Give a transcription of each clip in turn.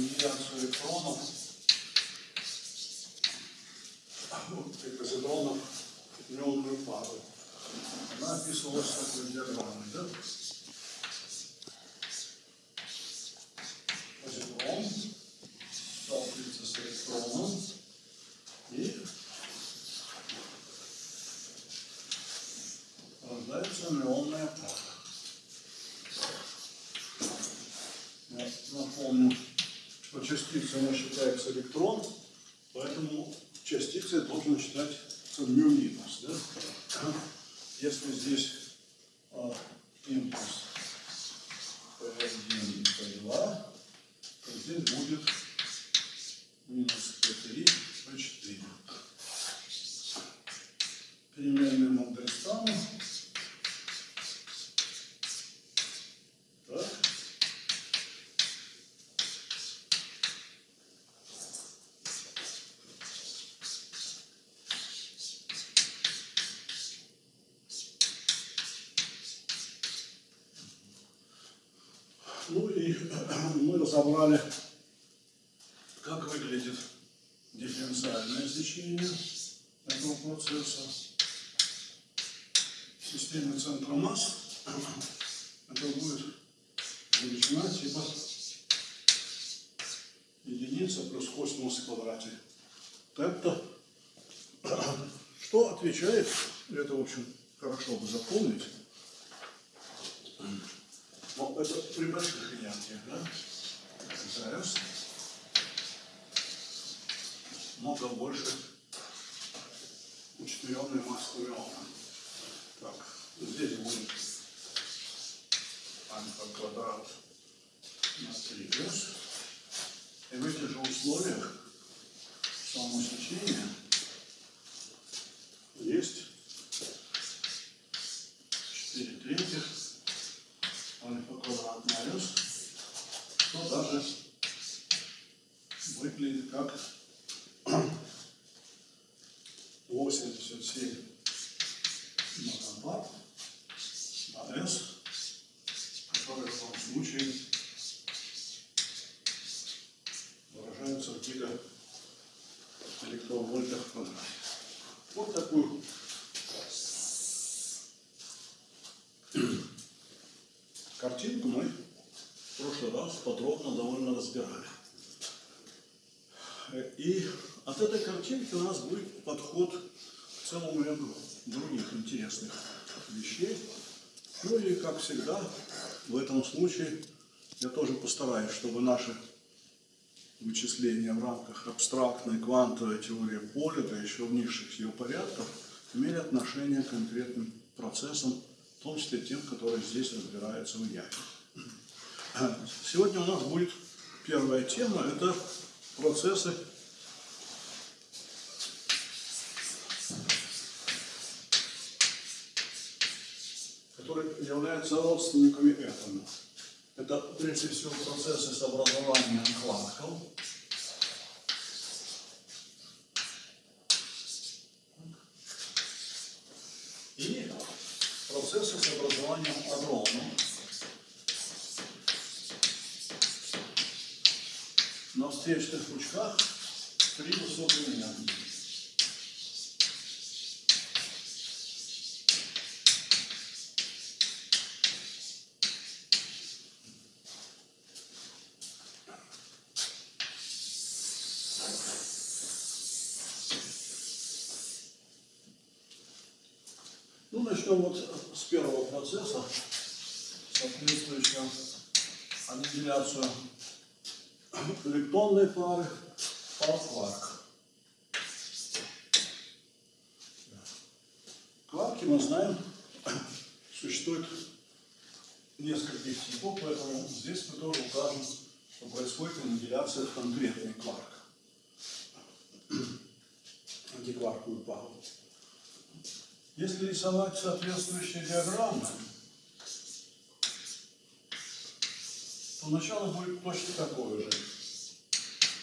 аннигиляцию электронов, вот, позитронов в неонную пару. Она описывалась такой диаграммой, да? Позитрон сталкивается с электроном и рождается неонная пара. Я напомню, что частицей она считается электрон, поэтому частицей должен считаться μ минус. Да? Если здесь Вот такую картинку мы в прошлый раз подробно довольно разбирали. И от этой картинки у нас будет подход к целому ряду других интересных вещей. Ну и, как всегда, в этом случае я тоже постараюсь, чтобы наши вычисления в рамках абстрактной квантовой теории поля, да еще в низших ее порядках, имели отношение к конкретным процессам, в том числе тем, которые здесь разбираются в ЯИ. Сегодня у нас будет первая тема, это процессы которые являются родственниками этому. Это прежде всего процессы с образованием кварков. И процессы с образованием адронов. На встречных пучках при высокой энергии. Ну, начнем вот с первого процесса, соответствующего аннигиляцию электронной пары пар-кварк. Кварки, мы знаем, существует нескольких типов, поэтому здесь мы тоже укажем, что происходит аннигиляция в конкретный кварк. Антикварковую пару. Если рисовать соответствующие диаграммы, то начало будет точно такое же.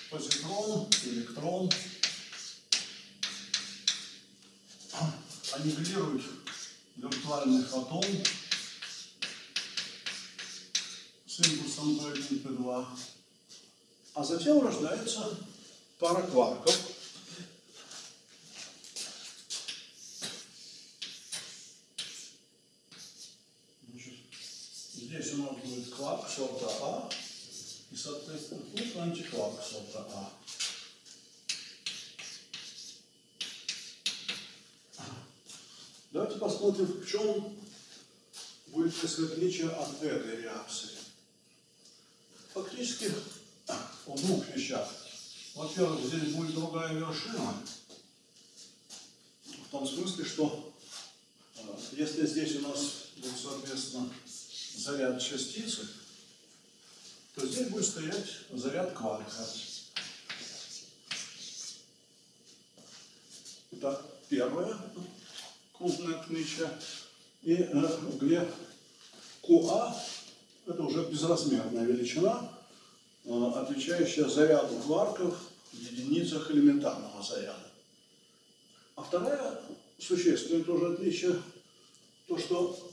Позитрон, электрон аннигилирует виртуальный фотон с импульсом P1, P2, А затем рождается пара кварков. Значит, здесь кварк сорта А, и, соответственно, тут антикварк сорта А. Давайте посмотрим, в чем будет так отличие от этой реакции. Фактически в двух вещах. Во-первых, здесь будет другая вершина. В том смысле, что э, если здесь у нас будет, соответственно, заряд частицы, то здесь будет стоять заряд кварка. Это первое крупное отличие. И э, где QA это уже безразмерная величина, э, отвечающая заряду кварков в единицах элементарного заряда. А вторая существенное тоже отличие, то что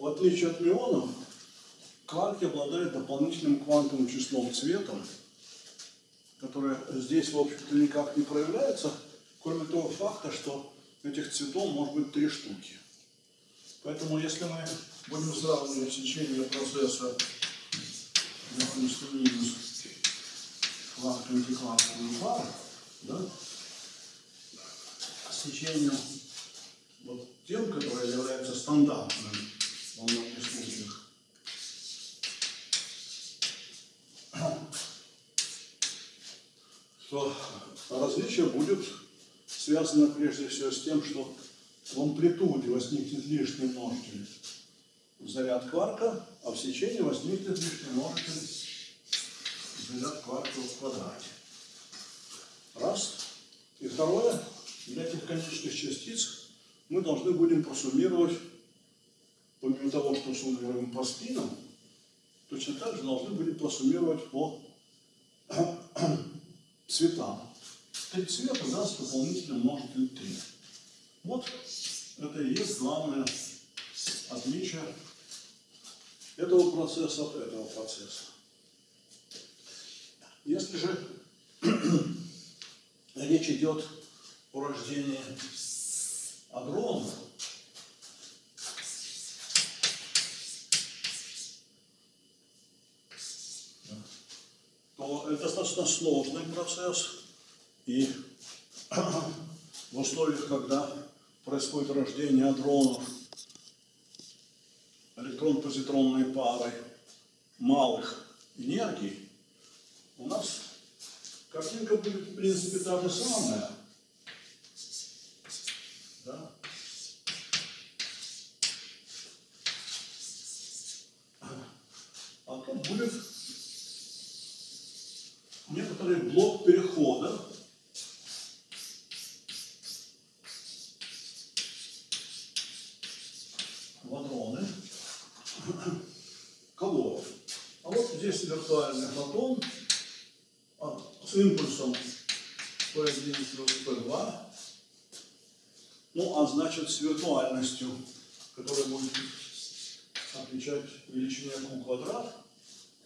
в отличие от мионов, кварки обладают дополнительным квантовым числом цветом, которое здесь, в общем-то, никак не проявляется, кроме того факта, что этих цветов может быть три штуки. Поэтому если мы будем сравнивать сечение процесса, допустим, минус кварк антиквантовый пар, да, с вот тем, которое является стандартным то различие будет связано прежде всего с тем, что в амплитуде возникнет лишний множитель заряд кварка, а в сечении возникнет лишний множитель заряд кварка в квадрате. Раз. И второе, для этих конечных частиц мы должны будем просуммировать, помимо того, что суммируем по спинам, точно так же должны будем просуммировать по цветам. Три цвета даст дополнительно множитель 3. Вот это и есть главное отличие этого процесса от этого процесса. Если же речь идет о рождении адронов, то это достаточно сложный процесс, и в условиях, когда происходит рождение адронов, электрон-позитронной пары малых энергий, у нас картинка будет, в принципе, та же самая. Да? А тут будет некоторый блок перехода. Виртуальный фотон. А, с импульсом P1 плюс P2, ну а значит с виртуальностью, которая будет отвечать величине Q квадрат,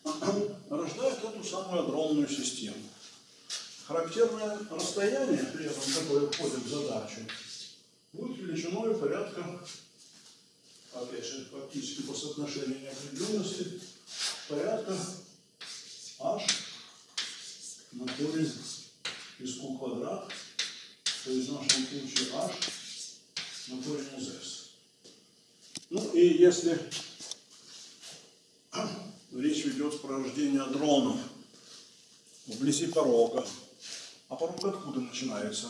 рождает эту самую адронную систему. Характерное расстояние, при этом, которое входит в задачу, будет величиной порядка, опять же, фактически по соотношению неопределенности, порядка h на корень из q квадрат, то есть в нашем случае h на корень из s. Ну и если речь ведет про рождение дронов вблизи порога, а порог откуда начинается?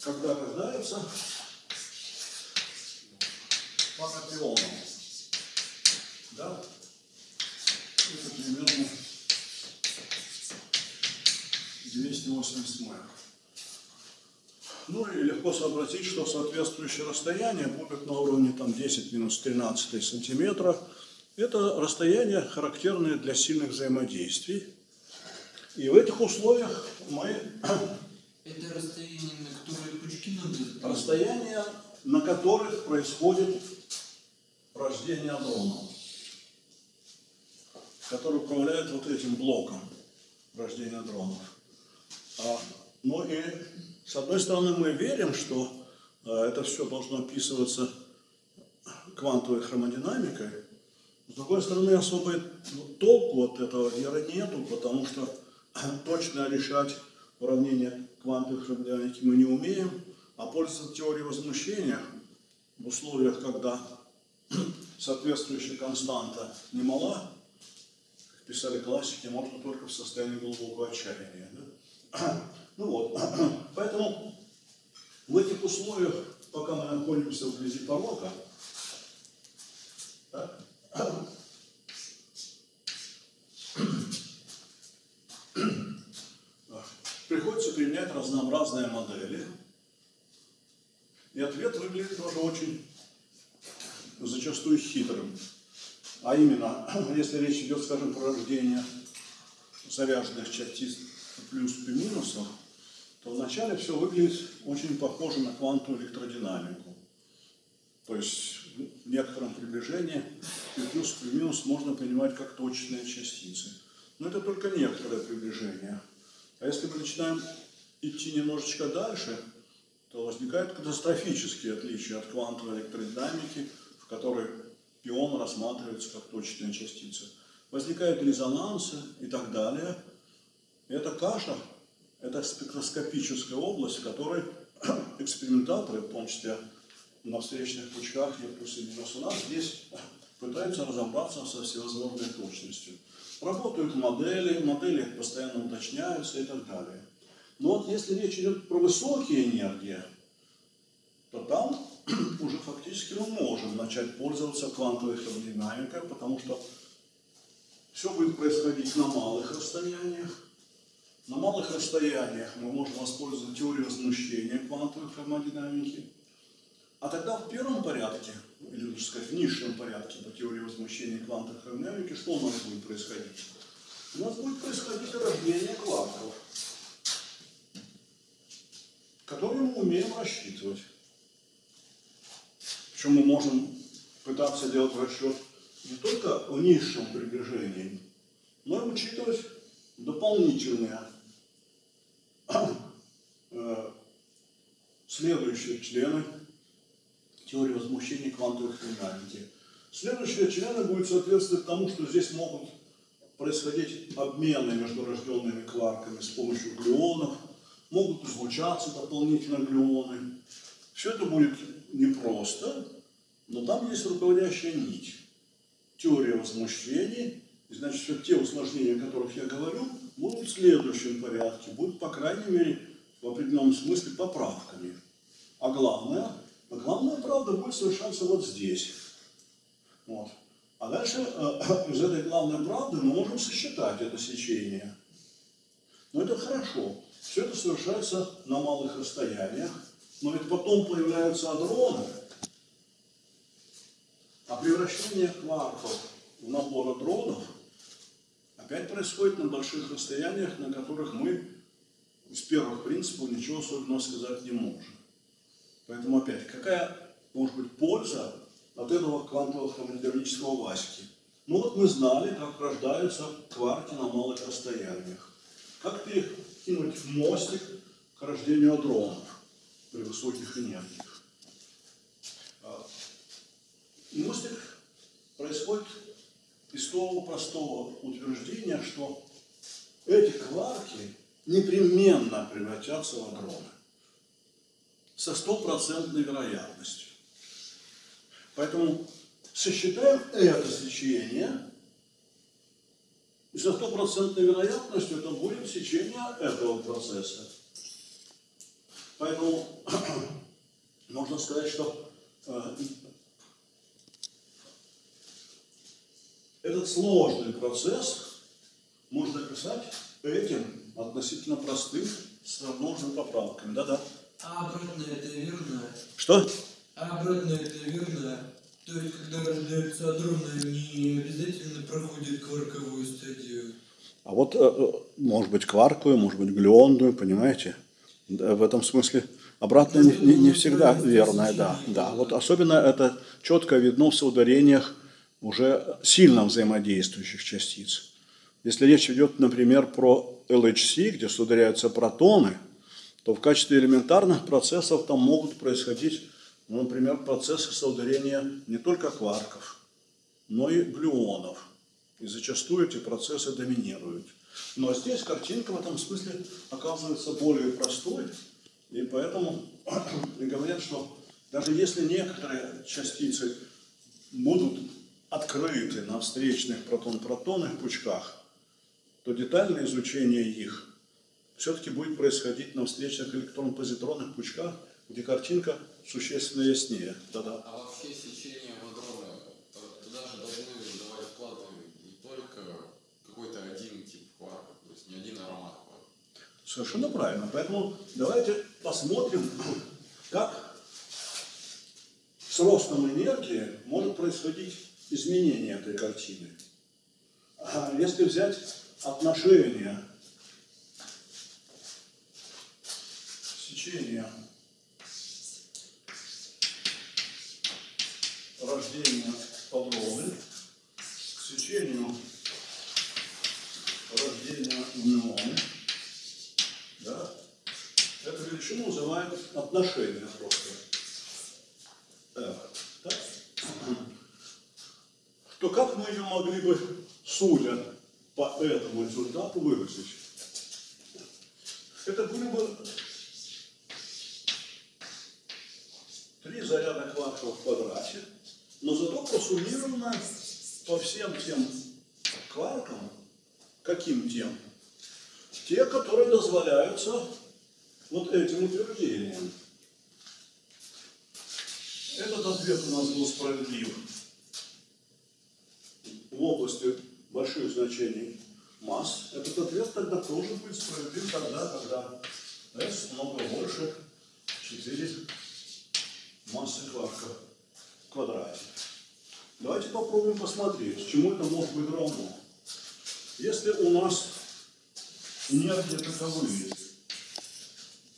Когда рождается панопионом. Да? это примерно 280 мэр. Ну и легко сообразить, что соответствующее расстояние будет на уровне там, 10 минус 13 сантиметра. Это расстояние характерное для сильных взаимодействий. И в этих условиях мы... Это расстояние, на которое пучки надо... Расстояние, на которых происходит рождение адронов. который управляет вот этим блоком рождения дронов. А, ну и, с одной стороны, мы верим, что а, это все должно описываться квантовой хромодинамикой, с другой стороны, особой ну, толку от этого веры нету, потому что точно решать уравнение квантовой хромодинамики мы не умеем, а пользоваться теорией возмущения в условиях, когда соответствующая константа немала, как писали классики, можно только в состоянии глубокого отчаяния. Да? Ну вот, поэтому в этих условиях, пока мы находимся вблизи порока, так, приходится применять разнообразные модели. И ответ выглядит тоже очень зачастую хитрым. А именно, если речь идет, скажем, про рождение заряженных частиц плюс и минусов, то вначале все выглядит очень похоже на квантовую электродинамику. То есть в некотором приближении и плюс и минус можно понимать как точные частицы. Но это только некоторое приближение. А если мы начинаем идти немножечко дальше, то возникают катастрофические отличия от квантовой электродинамики, в которой пион рассматривается как точная частица. Возникают резонансы и так далее. И эта каша, это спектроскопическая область, в которой экспериментаторы, в том числе на встречных пучках и плюс и минус у нас, здесь пытаются разобраться со всевозможной точностью. Работают модели, модели постоянно уточняются и так далее. Но вот если речь идет про высокие энергии, то там уже фактически мы можем начать пользоваться квантовой термодинамикой, потому что все будет происходить на малых расстояниях. На малых расстояниях мы можем воспользоваться теорией возмущения квантовой термодинамики. А тогда в первом порядке, или лучше сказать, в низшем порядке по теории возмущения квантовой термодинамики, что у нас будет происходить? У нас будет происходить рождение кварков, которые мы умеем рассчитывать. Причем мы можем пытаться делать расчет не только в низшем приближении, но и учитывать дополнительные э, следующие члены теории возмущения квантовых динамики. Следующие члены будут соответствовать тому, что здесь могут происходить обмены между рожденными кварками с помощью глюонов, могут излучаться дополнительно глюоны. Все это будет непросто, но там есть руководящая нить. Теория возмущений, и значит, все те усложнения, о которых я говорю, будут в следующем порядке, будут, по крайней мере, в определенном смысле поправками. А главное, а главная правда будет совершаться вот здесь. Вот. А дальше э, из этой главной правды мы можем сосчитать это сечение. Но это хорошо. Все это совершается на малых расстояниях. Но ведь потом появляются адроны, а превращение кварков в набор адронов опять происходит на больших расстояниях, на которых мы из первых принципов ничего особенного сказать не можем. Поэтому опять, какая может быть польза от этого квантового термодинамического Васьки? Ну вот мы знали, как рождаются кварки на малых расстояниях. Как перекинуть мостик к рождению адронов при высоких энергиях. А, мостик происходит из того простого утверждения, что эти кварки непременно превратятся в адроны со стопроцентной вероятностью. Поэтому сосчитаем это сечение, и со стопроцентной вероятностью это будет сечение этого процесса. Поэтому можно сказать, что э, этот сложный процесс можно описать этим относительно простым с множными поправками. Да-да. А обратно это верно? Что? А обратно это верно? То есть, когда рождаются адроны, они обязательно проходят кварковую стадию? А вот, э, э, может быть, кварковую, может быть, глюонную, понимаете? В этом смысле обратно не, не, не всегда верное, да, да. Вот особенно это четко видно в соударениях уже сильно взаимодействующих частиц. Если речь идет, например, про LHC, где соударяются протоны, то в качестве элементарных процессов там могут происходить, ну, например, процессы соударения не только кварков, но и глюонов. И зачастую эти процессы доминируют. Но здесь картинка в этом смысле оказывается более простой, и поэтому говорят, что даже если некоторые частицы будут открыты на встречных протон-протонных пучках, то детальное изучение их все-таки будет происходить на встречных электрон-позитронных пучках, где картинка существенно яснее. Да-да. А вообще сечение водорода, э, туда же должны давать вклад не только какой-то один тип кварка, то есть не один аромат кварка. Совершенно правильно. Поэтому давайте посмотрим, как с ростом энергии может происходить изменение этой картины. А Если взять отношение сечения рождения подробы к сечению рождения неоны, да, эту величину называют отношение просто. F, так? То как мы ее могли бы, судя по этому результату, выразить? Это были бы три кварка в квадрате, но зато просуммировано по всем тем кваркам, каким тем? Те, которые дозволяются вот этим утверждением. Этот ответ у нас был справедлив в области больших значений масс. Этот ответ тогда тоже будет справедлив тогда, когда S много больше 4 массы в квадрате. Давайте попробуем посмотреть, чему это может быть равно. Если у нас энергия таковые,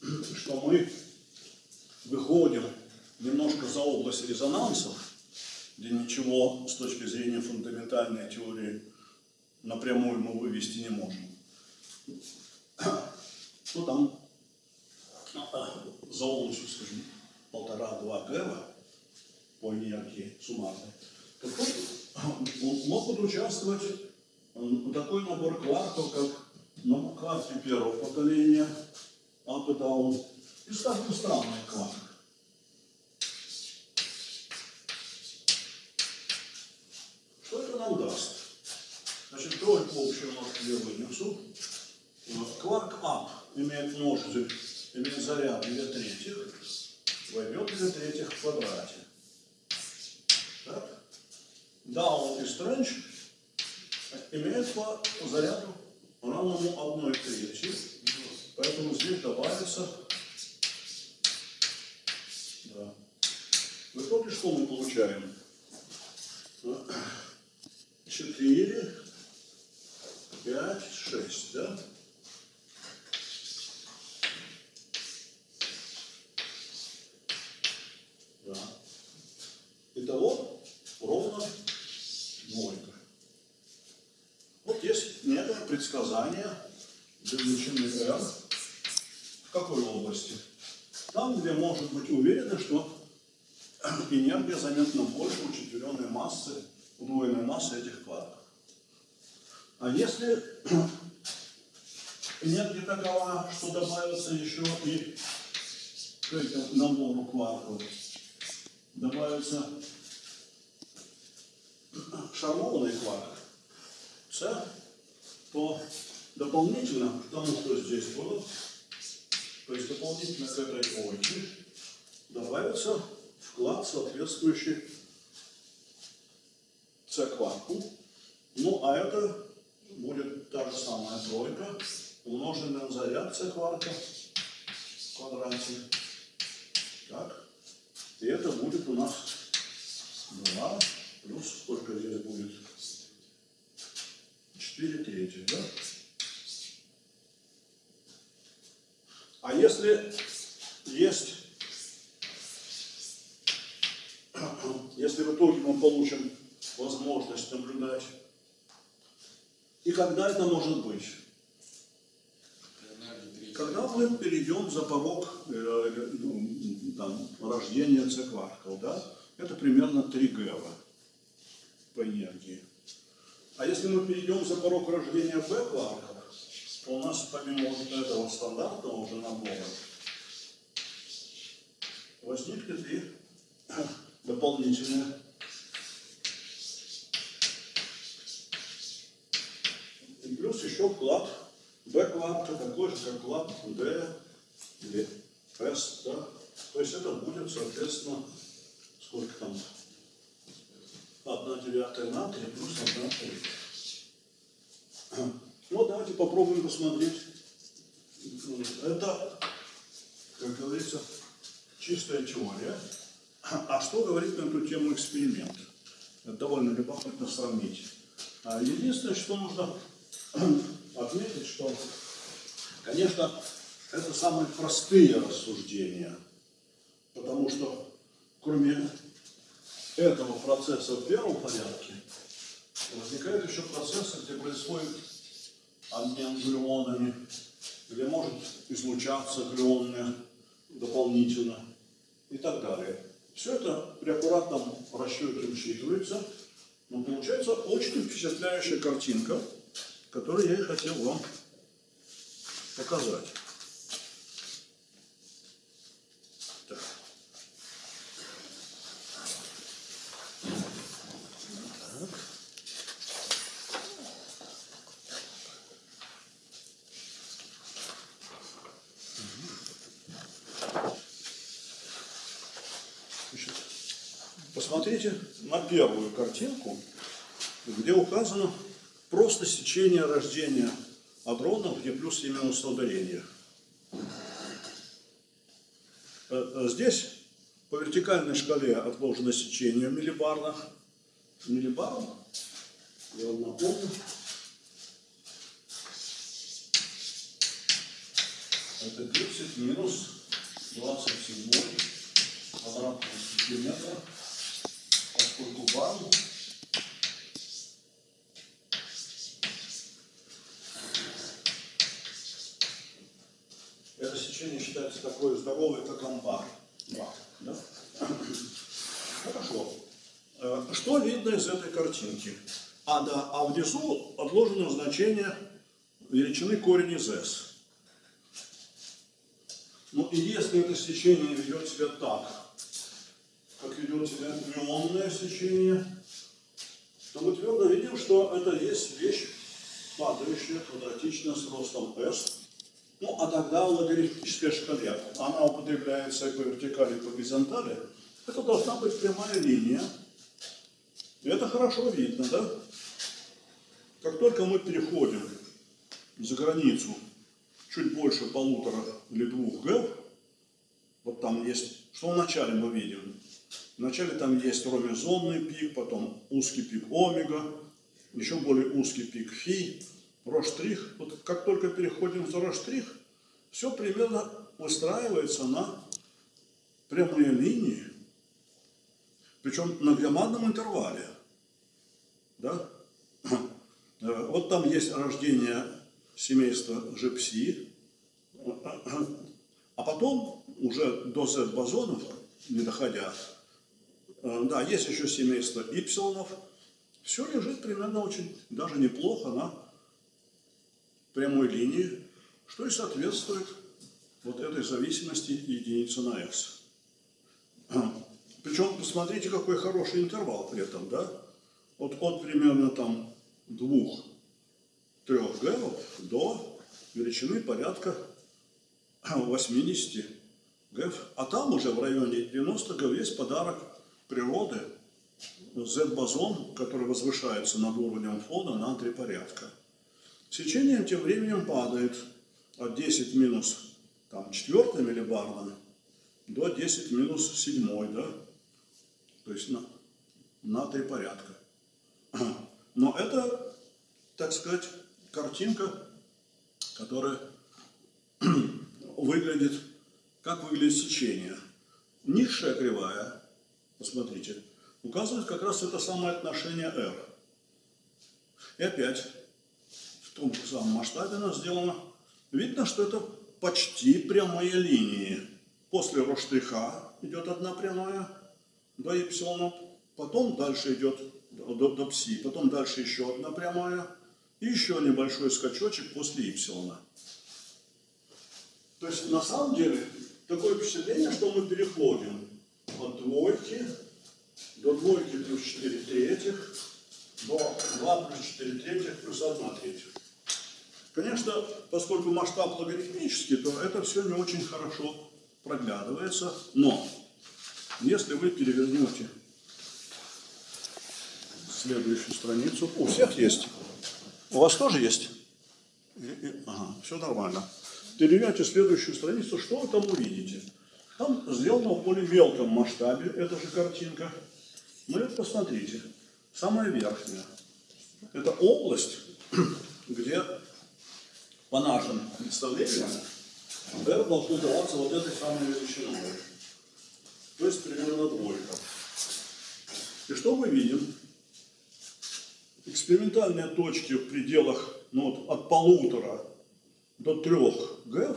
что мы выходим немножко за область резонансов, где ничего с точки зрения фундаментальной теории напрямую мы вывести не можем, то там а, за областью, скажем, полтора-два гэва по энергии суммарной, тут могут участвовать такой набор кварков, как ну, кварки первого поколения, up и и, скажем, странный кварк. Что это нам даст? Значит, тройку общую множитель я вынесу. Кварк up имеет множитель, имеет заряд 2 третьих, войдет 2 третьих в квадрате. Так? Down и strange имеют по заряду равному 1 третьей. Поэтому здесь добавится да. В итоге что мы получаем? 4, 5, 6, да? Да. Итого ровно двойка. Вот есть некое предсказание величины R. В какой области? Там, где может быть уверено, что энергия заметно больше учетверенной массы, удвоенной массы этих кварков. А если энергия такова, что добавится еще и к этому набору кварков, добавится шармованный кварк, С, то дополнительно к тому, что здесь было, то есть дополнительно к этой ойке, добавится вклад, соответствующий С-кварку. Ну, а это будет та же самая тройка, умноженная на заряд С-кварка в квадрате. Так. И это будет у нас 2 плюс сколько здесь будет? 4 трети, да? А если есть, если в итоге мы получим возможность наблюдать. И когда это может быть? Энергии 3. Когда мы перейдем за порог э, ну, там, рождения цикварков, да, это примерно 3 гэва по энергии. А если мы перейдем за порог рождения Б-кварков, то у нас помимо вот этого стандартного уже набора возникнет и дополнительное И плюс еще вклад Б-кварка, такой же, как вклад D или S, да? То есть это будет, соответственно, сколько там? 1 девятая натрия плюс 1 третья. Ну, давайте попробуем посмотреть. Это, как говорится, чистая теория. А что говорит на эту тему эксперимент? Это довольно любопытно сравнить. А Единственное, что нужно отметить, что, конечно, это самые простые рассуждения, потому что кроме этого процесса в первом порядке возникают еще процессы, где происходит обмен глюонами, где может излучаться глюоны дополнительно и так далее. Все это при аккуратном расчете учитывается, но получается очень впечатляющая картинка, которую я и хотел вам показать. Так. Так. Значит, Посмотрите на первую картинку, где указано просто сечение рождения адронов, где плюс и минус на ударениях. Э, Здесь по вертикальной шкале отложено сечение в миллибарных. Миллибар, я вам напомню, это 30 минус 27 квадратного сантиметра, поскольку бар сечение считается такое здоровое, как амбар. Бар, да? Хорошо. Э, Что видно из этой картинки? А, да, а внизу отложено значение величины корень из s. Ну и если это сечение ведет себя так, как ведет себя мюонное сечение, то мы твердо видим, что это есть вещь падающая квадратичная с ростом s. Ну, а тогда в логарифмической шкале она употребляется по вертикали, по горизонтали. Это должна быть прямая линия. И это хорошо видно, да? Как только мы переходим за границу чуть больше полутора или двух г, вот там есть, что вначале мы видим? Вначале там есть ромезонный пик, потом узкий пик омега, еще более узкий пик фи, Роштрих. Вот как только переходим за Роштрих, все примерно выстраивается на прямые линии, причем на громадном интервале. Да? Вот там есть рождение семейства Жепси, а потом уже до Z-бозонов, не доходя, да, есть еще семейство Ипсилонов, все лежит примерно очень даже неплохо на прямой линии, что и соответствует вот этой зависимости единицы на x. Причем посмотрите, какой хороший интервал при этом, да? Вот от примерно там двух трех гэмов до величины порядка 80 гэв. А там уже в районе 90 гэв есть подарок природы, Z-бозон, который возвышается над уровнем фона на три порядка. Сечение тем временем падает от 10 минус там, 4 миллибарна до 10 минус 7, да? То есть на, на три порядка. Но это, так сказать, картинка, которая выглядит, как выглядит сечение. Низшая кривая, посмотрите, указывает как раз это самое отношение R. И опять том же самом масштабе она сделана. Видно, что это почти прямые линии. После роштриха идет одна прямая до эпсилона, потом дальше идет до, до, пси, потом дальше еще одна прямая и еще небольшой скачочек после эпсилона. То есть на самом деле такое впечатление, что мы переходим от двойки до двойки плюс 4 третьих, до 2 плюс 4 третьих плюс 1 третьих. Конечно, поскольку масштаб логарифмический, то это все не очень хорошо проглядывается, но если вы перевернете следующую страницу, у всех есть, у вас тоже есть? Ага, все нормально. Перевернете следующую страницу, что вы там увидите? Там сделано в более мелком масштабе, эта же картинка. Ну и посмотрите, самая верхняя. Это область, где по нашим представлениям R должно даваться вот этой самой величиной. То есть примерно двойка. И что мы видим? Экспериментальные точки в пределах ну, вот, от полутора до трех ГЭФ,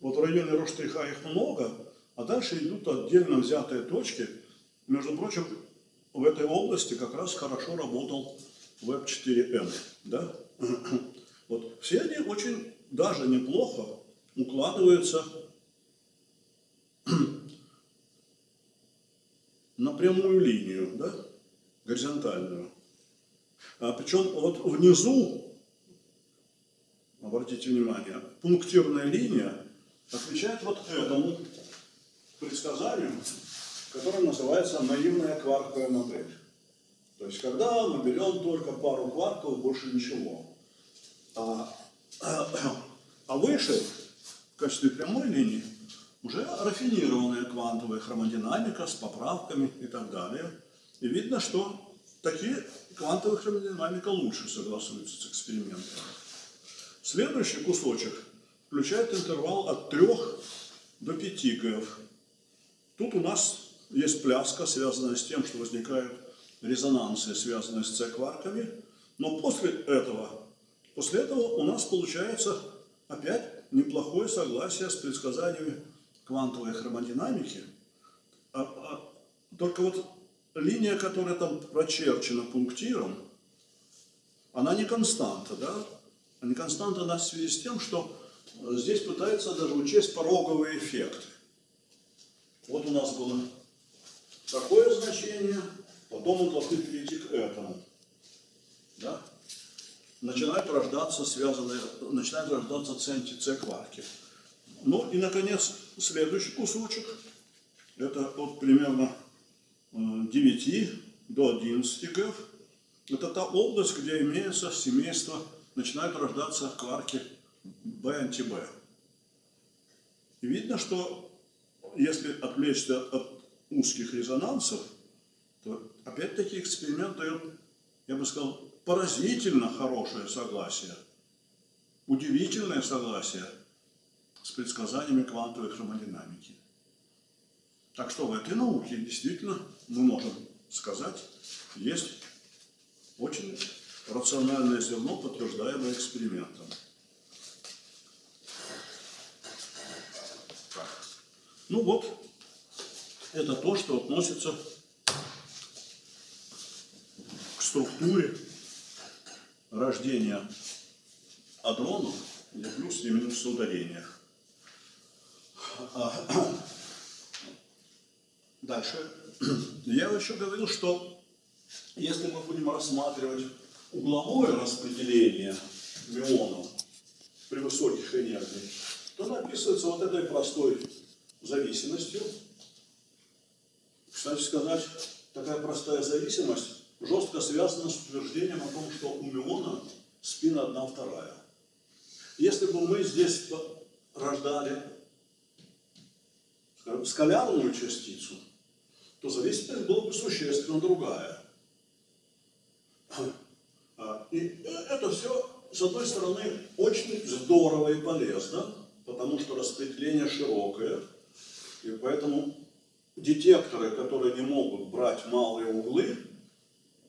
вот в районе Роштриха их много, а дальше идут отдельно взятые точки. Между прочим, в этой области как раз хорошо работал Web 4M. Да? Вот. Все они очень даже неплохо укладываются на прямую линию, да? горизонтальную. А причем вот внизу, обратите внимание, пунктирная линия отвечает вот этому предсказанию, которое называется наивная кварковая модель. То есть, когда мы берем только пару кварков, больше ничего. А, а выше, в качестве прямой линии, уже рафинированная квантовая хромодинамика с поправками и так далее. И видно, что такие квантовая хромодинамика лучше согласуются с экспериментом. Следующий кусочек включает интервал от 3 до 5 ГФ. Тут у нас есть пляска, связанная с тем, что возникают резонансы, связанные с С-кварками. Но после этого, после этого у нас получается опять неплохое согласие с предсказаниями квантовой хромодинамики. А, а, только вот линия, которая там прочерчена пунктиром, она не константа, да? Не константа она в связи с тем, что здесь пытается даже учесть пороговые эффекты. Вот у нас было такое значение, потом мы должны перейти к этому. Да? Начинают рождаться связанные, начинают рождаться центи-С-кварки. Ну и, наконец, следующий кусочек. Это вот примерно 9 э, до 11 ГЭФ. Это та область, где имеется семейство, начинают рождаться кварки B-анти-B. Видно, что если отвлечься от узких резонансов, то опять-таки эксперимент дает, я бы сказал, поразительно хорошее согласие, удивительное согласие с предсказаниями квантовой хромодинамики. Так что в этой науке действительно мы можем сказать, есть очень рациональное зерно, подтверждаемое экспериментом. Ну вот, это то, что относится к структуре рождения адронов, где плюс и минус ударения. А, дальше. Я еще говорил, что если мы будем рассматривать угловое распределение мионов при высоких энергиях, то написывается вот этой простой зависимостью. Кстати сказать, такая простая зависимость жестко связана с утверждением о том, что у миона спин одна вторая. Если бы мы здесь рождали скажем, скалярную частицу, то зависимость была бы существенно другая. А, и это все, с одной стороны, очень здорово и полезно, потому что распределение широкое, и поэтому детекторы, которые не могут брать малые углы,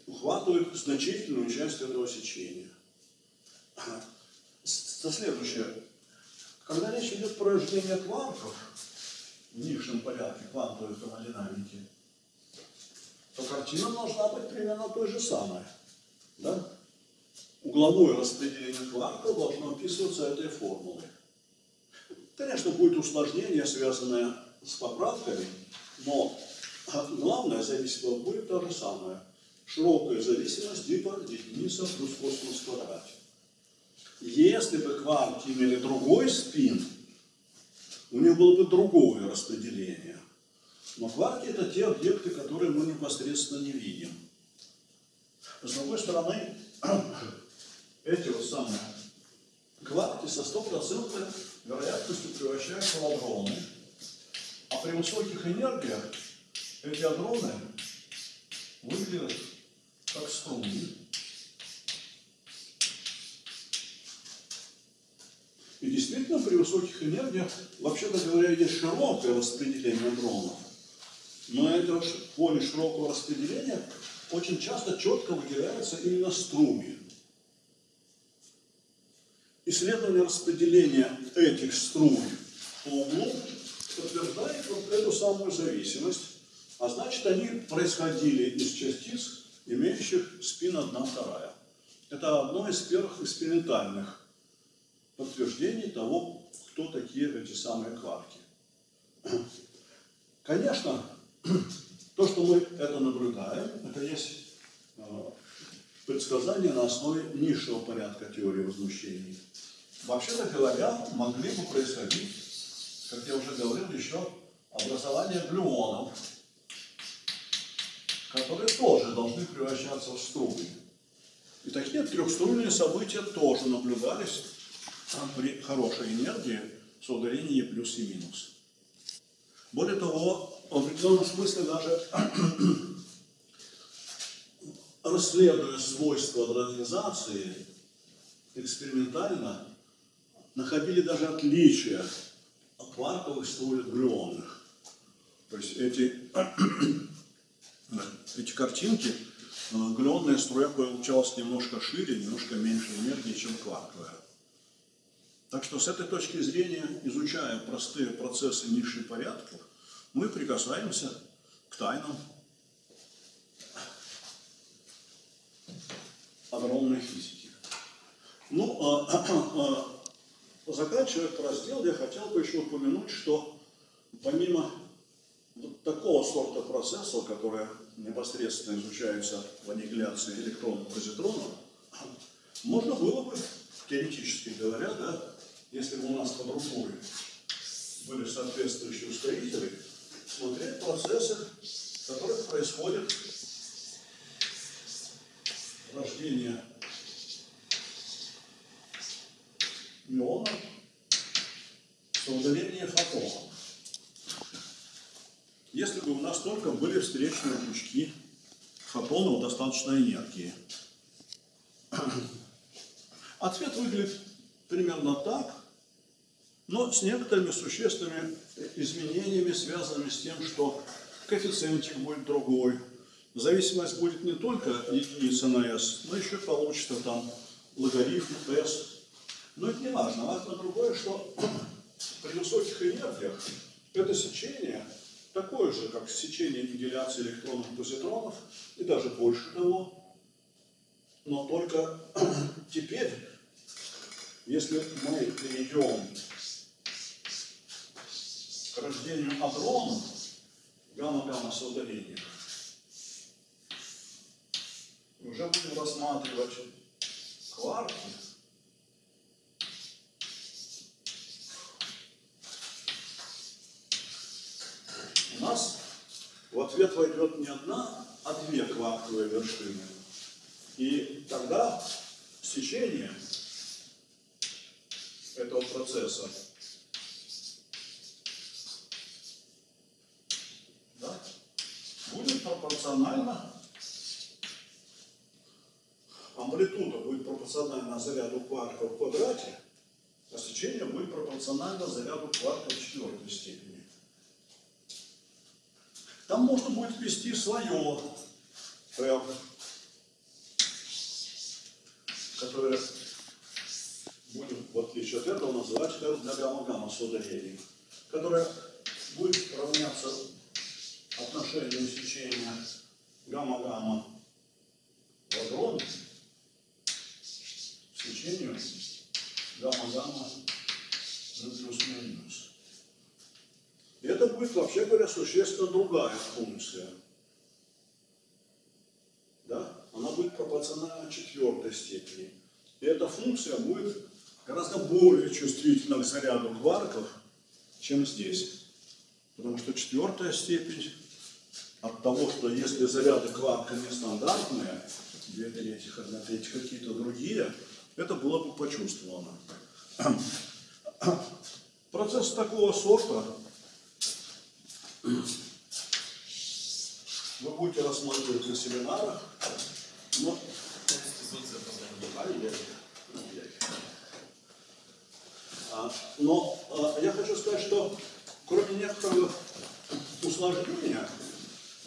ухватывает значительную часть этого сечения. С- Следующее. Когда речь идет про рождение квантов в нижнем порядке квантовой термодинамики, то картина должна быть примерно той же самой. Да? Угловое распределение квантов должно описываться этой формулой. Конечно, будет усложнение, связанное с поправками, но главная зависимость будет та же самая. Широкая зависимость типа единица плюс косинус в квадрате. Если бы кварки имели другой спин, у них было бы другое распределение. Но кварки это те объекты, которые мы непосредственно не видим. С другой стороны, эти вот самые кварки со стопроцентной вероятностью превращаются в адроны. А при высоких энергиях эти адроны выглядят как струны. И действительно, при высоких энергиях, вообще-то говоря, есть широкое распределение дронов. Но это поле широкого распределения очень часто четко выделяется именно струми. Исследование распределения этих струн по углу подтверждает вот эту самую зависимость, а значит, они происходили из частиц, имеющих спин 1 вторая. Это одно из первых экспериментальных подтверждений того, кто такие эти самые кварки. Конечно, то, что мы это наблюдаем, это есть э, предсказание на основе низшего порядка теории возмущений. Вообще-то говоря, могли бы происходить, как я уже говорил, еще образование глюонов, которые тоже должны превращаться в струны. И такие трехструнные события тоже наблюдались при хорошей энергии с ударением Е плюс и минус. Более того, в определенном смысле даже расследуя свойства дронизации, экспериментально находили даже отличия от кварковых струй от глюонных. То есть эти, эти картинки, э, глюонная струя получалась немножко шире, немножко меньше энергии, чем кварковая. Так что с этой точки зрения, изучая простые процессы низших порядков, мы прикасаемся к тайнам огромной физики. Ну, а, а, заканчивая этот раздел, я хотел бы еще упомянуть, что помимо вот такого сорта процессов, которые непосредственно изучаются в аннигиляции электронов позитронов, можно было бы, теоретически говоря, да, если бы у нас под рукой были соответствующие ускорители, смотреть процессы, которые происходят рождение миона с удалением фотона. Если бы у нас только были встречные пучки фотонов достаточной энергии. Ответ выглядит примерно так, но с некоторыми существенными изменениями, связанными с тем, что коэффициентик будет другой. Зависимость будет не только единица на s, но еще получится там логарифм s. Но это не важно. Важно другое, что при высоких энергиях это сечение такое же, как сечение аннигиляции электронов и даже больше того. Но только теперь, если мы перейдем к рождению адронов, гамма-гамма соударения, уже будем рассматривать кварки, нас в ответ войдет не одна, а две кварковые вершины. И тогда сечение этого процесса да, будет пропорционально, амплитуда будет пропорциональна заряду кварка в квадрате, а сечение будет пропорционально заряду кварка в четвертой степени. Там можно будет ввести свое прям, которое будем, в отличие от этого, называть прям для гамма-гамма с ударением, которое будет равняться отношению сечения гамма-гамма. Существенно другая функция. Да? Она будет пропорциональна четвертой степени. И эта функция будет гораздо более чувствительна к заряду кварков, чем здесь. Потому что четвертая степень от того, что если заряды кварка нестандартные, две трети, одна треть, какие-то другие, это было бы почувствовано. Процесс такого сорта вы будете рассматривать на семинарах, но. А, Но а, я хочу сказать, что кроме некоторых усложнения,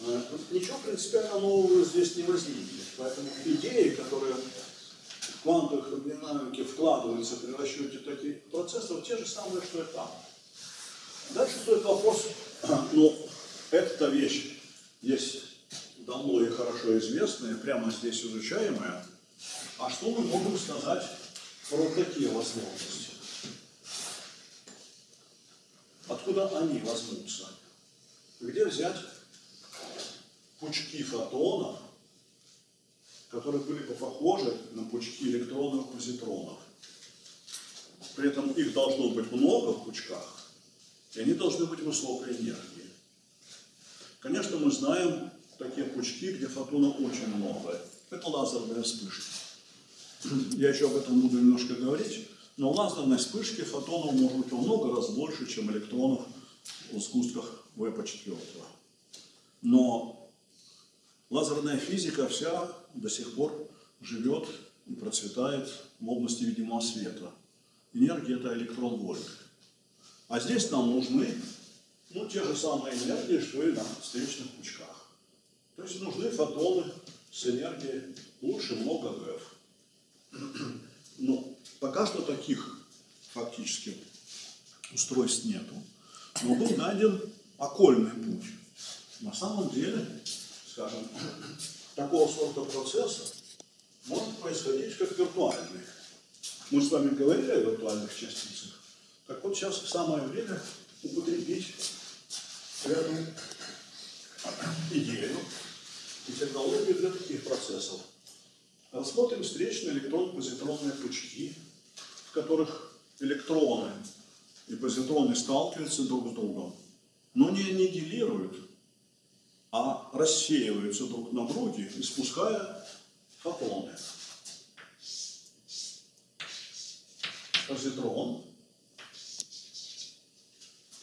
а, ничего принципиально нового здесь не возникнет. Поэтому идеи, которые в квантовых динамике вкладываются при расчете таких процессов, те же самые, что и там. Дальше стоит вопрос, ну, эта вещь есть давно и хорошо известная, прямо здесь изучаемая. А что мы можем сказать про такие возможности? Откуда они возьмутся? Где взять пучки фотонов, которые были бы похожи на пучки электронов и позитронов? При этом их должно быть много в пучках, и они должны быть высокой энергии. Конечно, мы знаем такие пучки, где фотонов очень много. Это лазерные вспышки. Я еще об этом буду немножко говорить. Но в лазерной вспышке фотонов может быть во много раз больше, чем электронов в сгустках ВП-4. Но лазерная физика вся до сих пор живет и процветает в области видимого света. Энергия – это электрон-вольт. А здесь нам нужны ну, те же самые энергии, что и на встречных пучках. То есть нужны фотоны с энергией лучше много ГФ. Но пока что таких фактически устройств нету. Но был найден окольный путь. На самом деле, скажем, такого сорта процесса может происходить как виртуальный. Мы с вами говорили о виртуальных частицах. Так вот сейчас самое время употребить эту идею и технологию для таких процессов. Рассмотрим встречные электрон-позитронные пучки, в которых электроны и позитроны сталкиваются друг с другом, но не аннигилируют, а рассеиваются друг на друге, испуская фотоны. Позитрон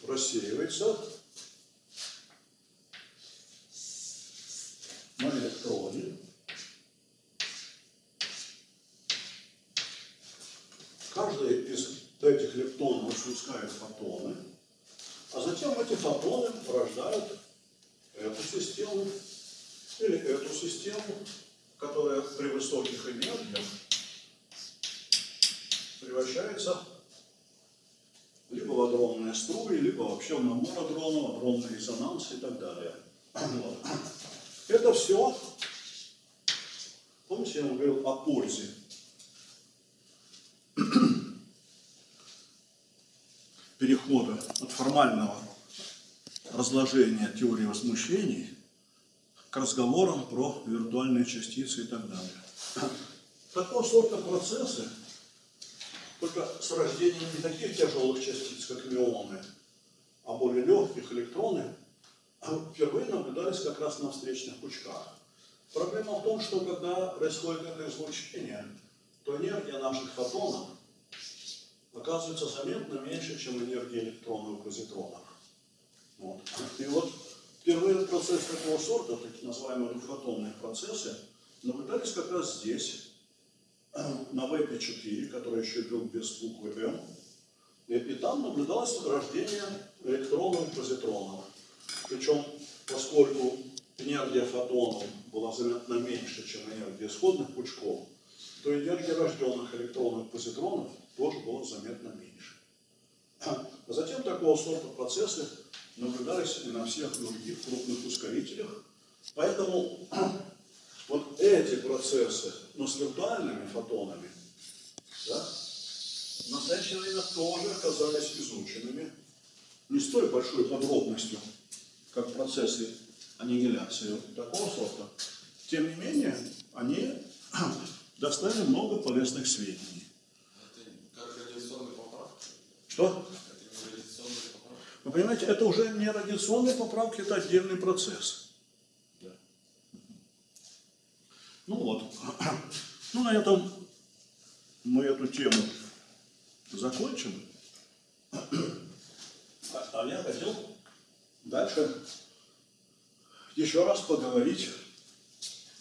рассеивается на электроне. Каждый из этих электронов испускает фотоны, а затем эти фотоны порождают эту систему или эту систему, которая при высоких энергиях превращается либо в адронные струи, либо вообще в набор адронов, адронный резонанс и так далее. Вот. Это все, помните, я вам говорил о пользе. перехода от формального разложения теории возмущений к разговорам про виртуальные частицы и так далее. Такого сорта процессы, только с рождением не таких тяжелых частиц, как мионы, а более легких электроны, впервые наблюдались как раз на встречных пучках. Проблема в том, что когда происходит это излучение, то энергия наших фотонов оказывается заметно меньше, чем энергия электронов и позитронов. Вот. И вот впервые процесс такого сорта, так называемые двухфотонные процессы, наблюдались как раз здесь, на ВП4, который еще был без буквы М. И, и там наблюдалось рождение электронов и позитронов. Причем, поскольку энергия фотонов была заметно меньше, чем энергия исходных пучков, то энергия рожденных электронов позитронов тоже было заметно меньше. А затем такого сорта процессы наблюдались и на всех других крупных ускорителях. Поэтому вот эти процессы, но с виртуальными фотонами, да, в настоящее время тоже оказались изученными не с той большой подробностью, как процессы аннигиляции такого сорта. Тем не менее, они доставили много полезных сведений. Это как. Что? Вы понимаете, это уже не радиационные поправки, это отдельный процесс. Ну вот. Ну, на этом мы эту тему закончим. А я хотел дальше еще раз поговорить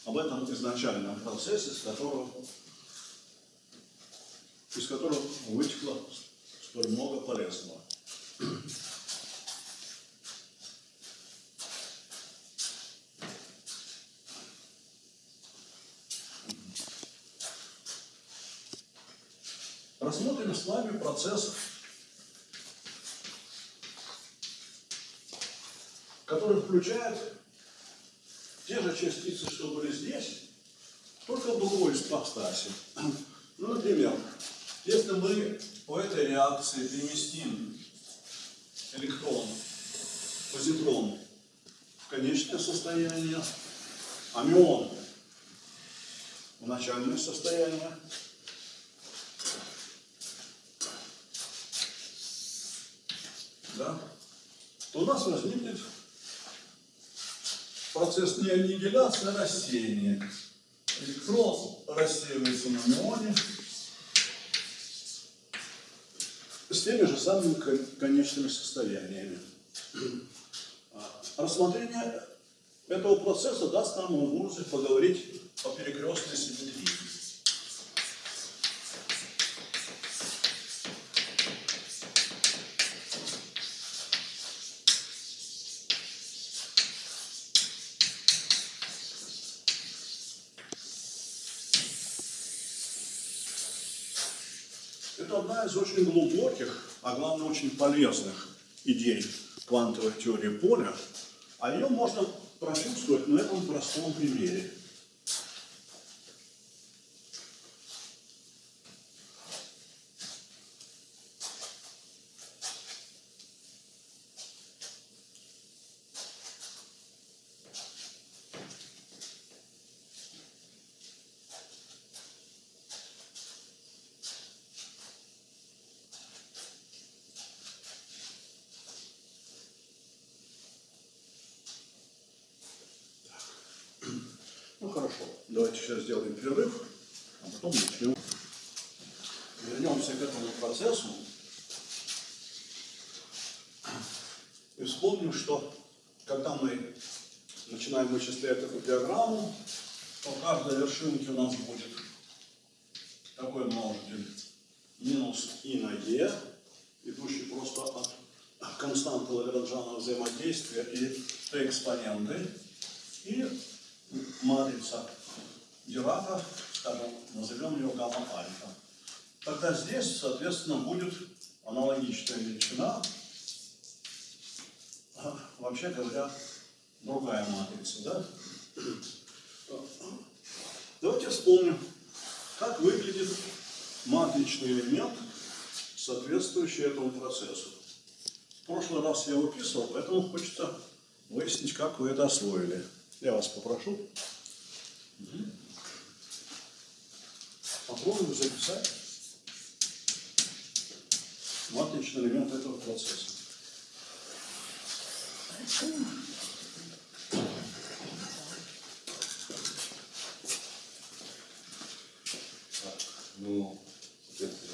об этом изначальном процессе, с которого, из которого вытекло столь много полезного. Рассмотрим с вами процесс, который включает те же частицы, что были здесь, только в другой ипостаси. Ну, например, если мы по этой реакции переместим электрон, позитрон в конечное состояние, а мион в начальное состояние, да, то у нас возникнет процесс не аннигиляции, а рассеяния. Электрон рассеивается на мионе с теми же самыми кон- конечными состояниями. А Рассмотрение этого процесса даст нам возможность поговорить о перекрестной симметрии. Это из очень глубоких, а главное очень полезных идей квантовой теории поля, а ее можно прочувствовать на этом простом примере. Ну хорошо, давайте сейчас сделаем перерыв, а потом начнем. Вернемся к этому процессу. И вспомним, что когда мы начинаем вычислять эту диаграмму, то в каждой вершинке у нас будет такой множитель. Минус и на e, идущий просто от константы Лагранжана взаимодействия и t экспоненты, и матрица Дирака, скажем, назовем ее гамма-альфа. Тогда здесь, соответственно, будет аналогичная величина, а, вообще говоря, другая матрица, да? Давайте вспомним, как выглядит матричный элемент, соответствующий этому процессу. В прошлый раз я выписывал, поэтому хочется выяснить, как вы это освоили. Я вас попрошу. Попробуем записать матричный элемент этого процесса. Ну,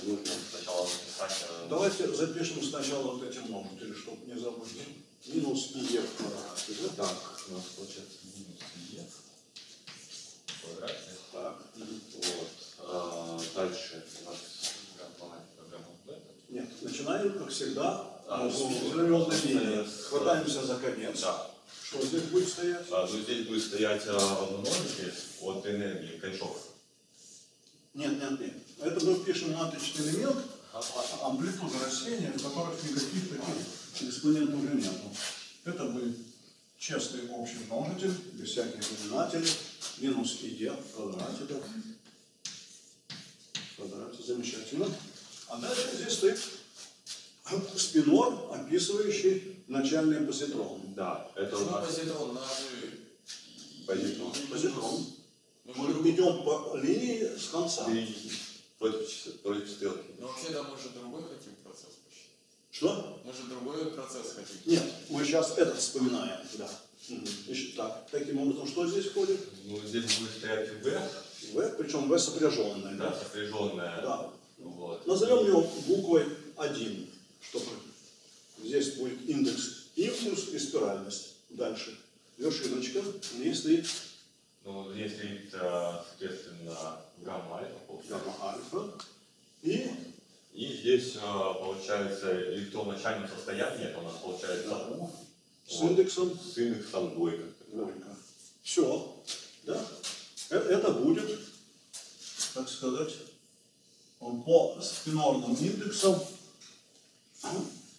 нужно сначала э, Давайте запишем сначала вот эти множители, чтобы не забыть. Минус и в квадрате, да? Так, у нас получается минус е в квадрате. Так. Вот. А, дальше у нас гамма, гамма бета. Нет, начинаем, как всегда, А, с ну, перевернутой линии. с- Хватаемся за конец. Да. Что здесь будет стоять? А, ну, здесь будет стоять а, множитель от энергии Кайшов. Нет, нет, нет. Это мы пишем маточный элемент, а- а- амплитуда растения, в которых никаких таких экспонентов уже нету. Это будет честный общий множитель, без всяких знаменателей, минус ID в квадрате. да. В квадрате, замечательно. А дальше здесь стоит спинор, описывающий начальный позитрон. Да, это у Почему нас позитрон? Нас же... позитрон. Позитрон. Мы идем по линии с конца. Против, против стрелки. Но вообще, да, мы же другой хотим процесс посчитать. Что? Мы же другой процесс хотим. Нет, мы сейчас этот вспоминаем, да. Еще так. Таким образом, что здесь входит? Ну, здесь будет стоять V, В, причем В сопряженное, да, да? сопряженная. Да. Вот. Назовем его буквой 1, чтобы здесь будет индекс импульс и спиральность. Дальше. Вершиночка, стоит Ну, здесь стоит, а, соответственно, гамма альфа, получается. гамма альфа. И И здесь а, получается электрон в начальном состоянии, это у нас получается U с Вот. индексом с индексом двойка. двойка. Все. Да? Э- Это будет, так сказать, по спинорным индексам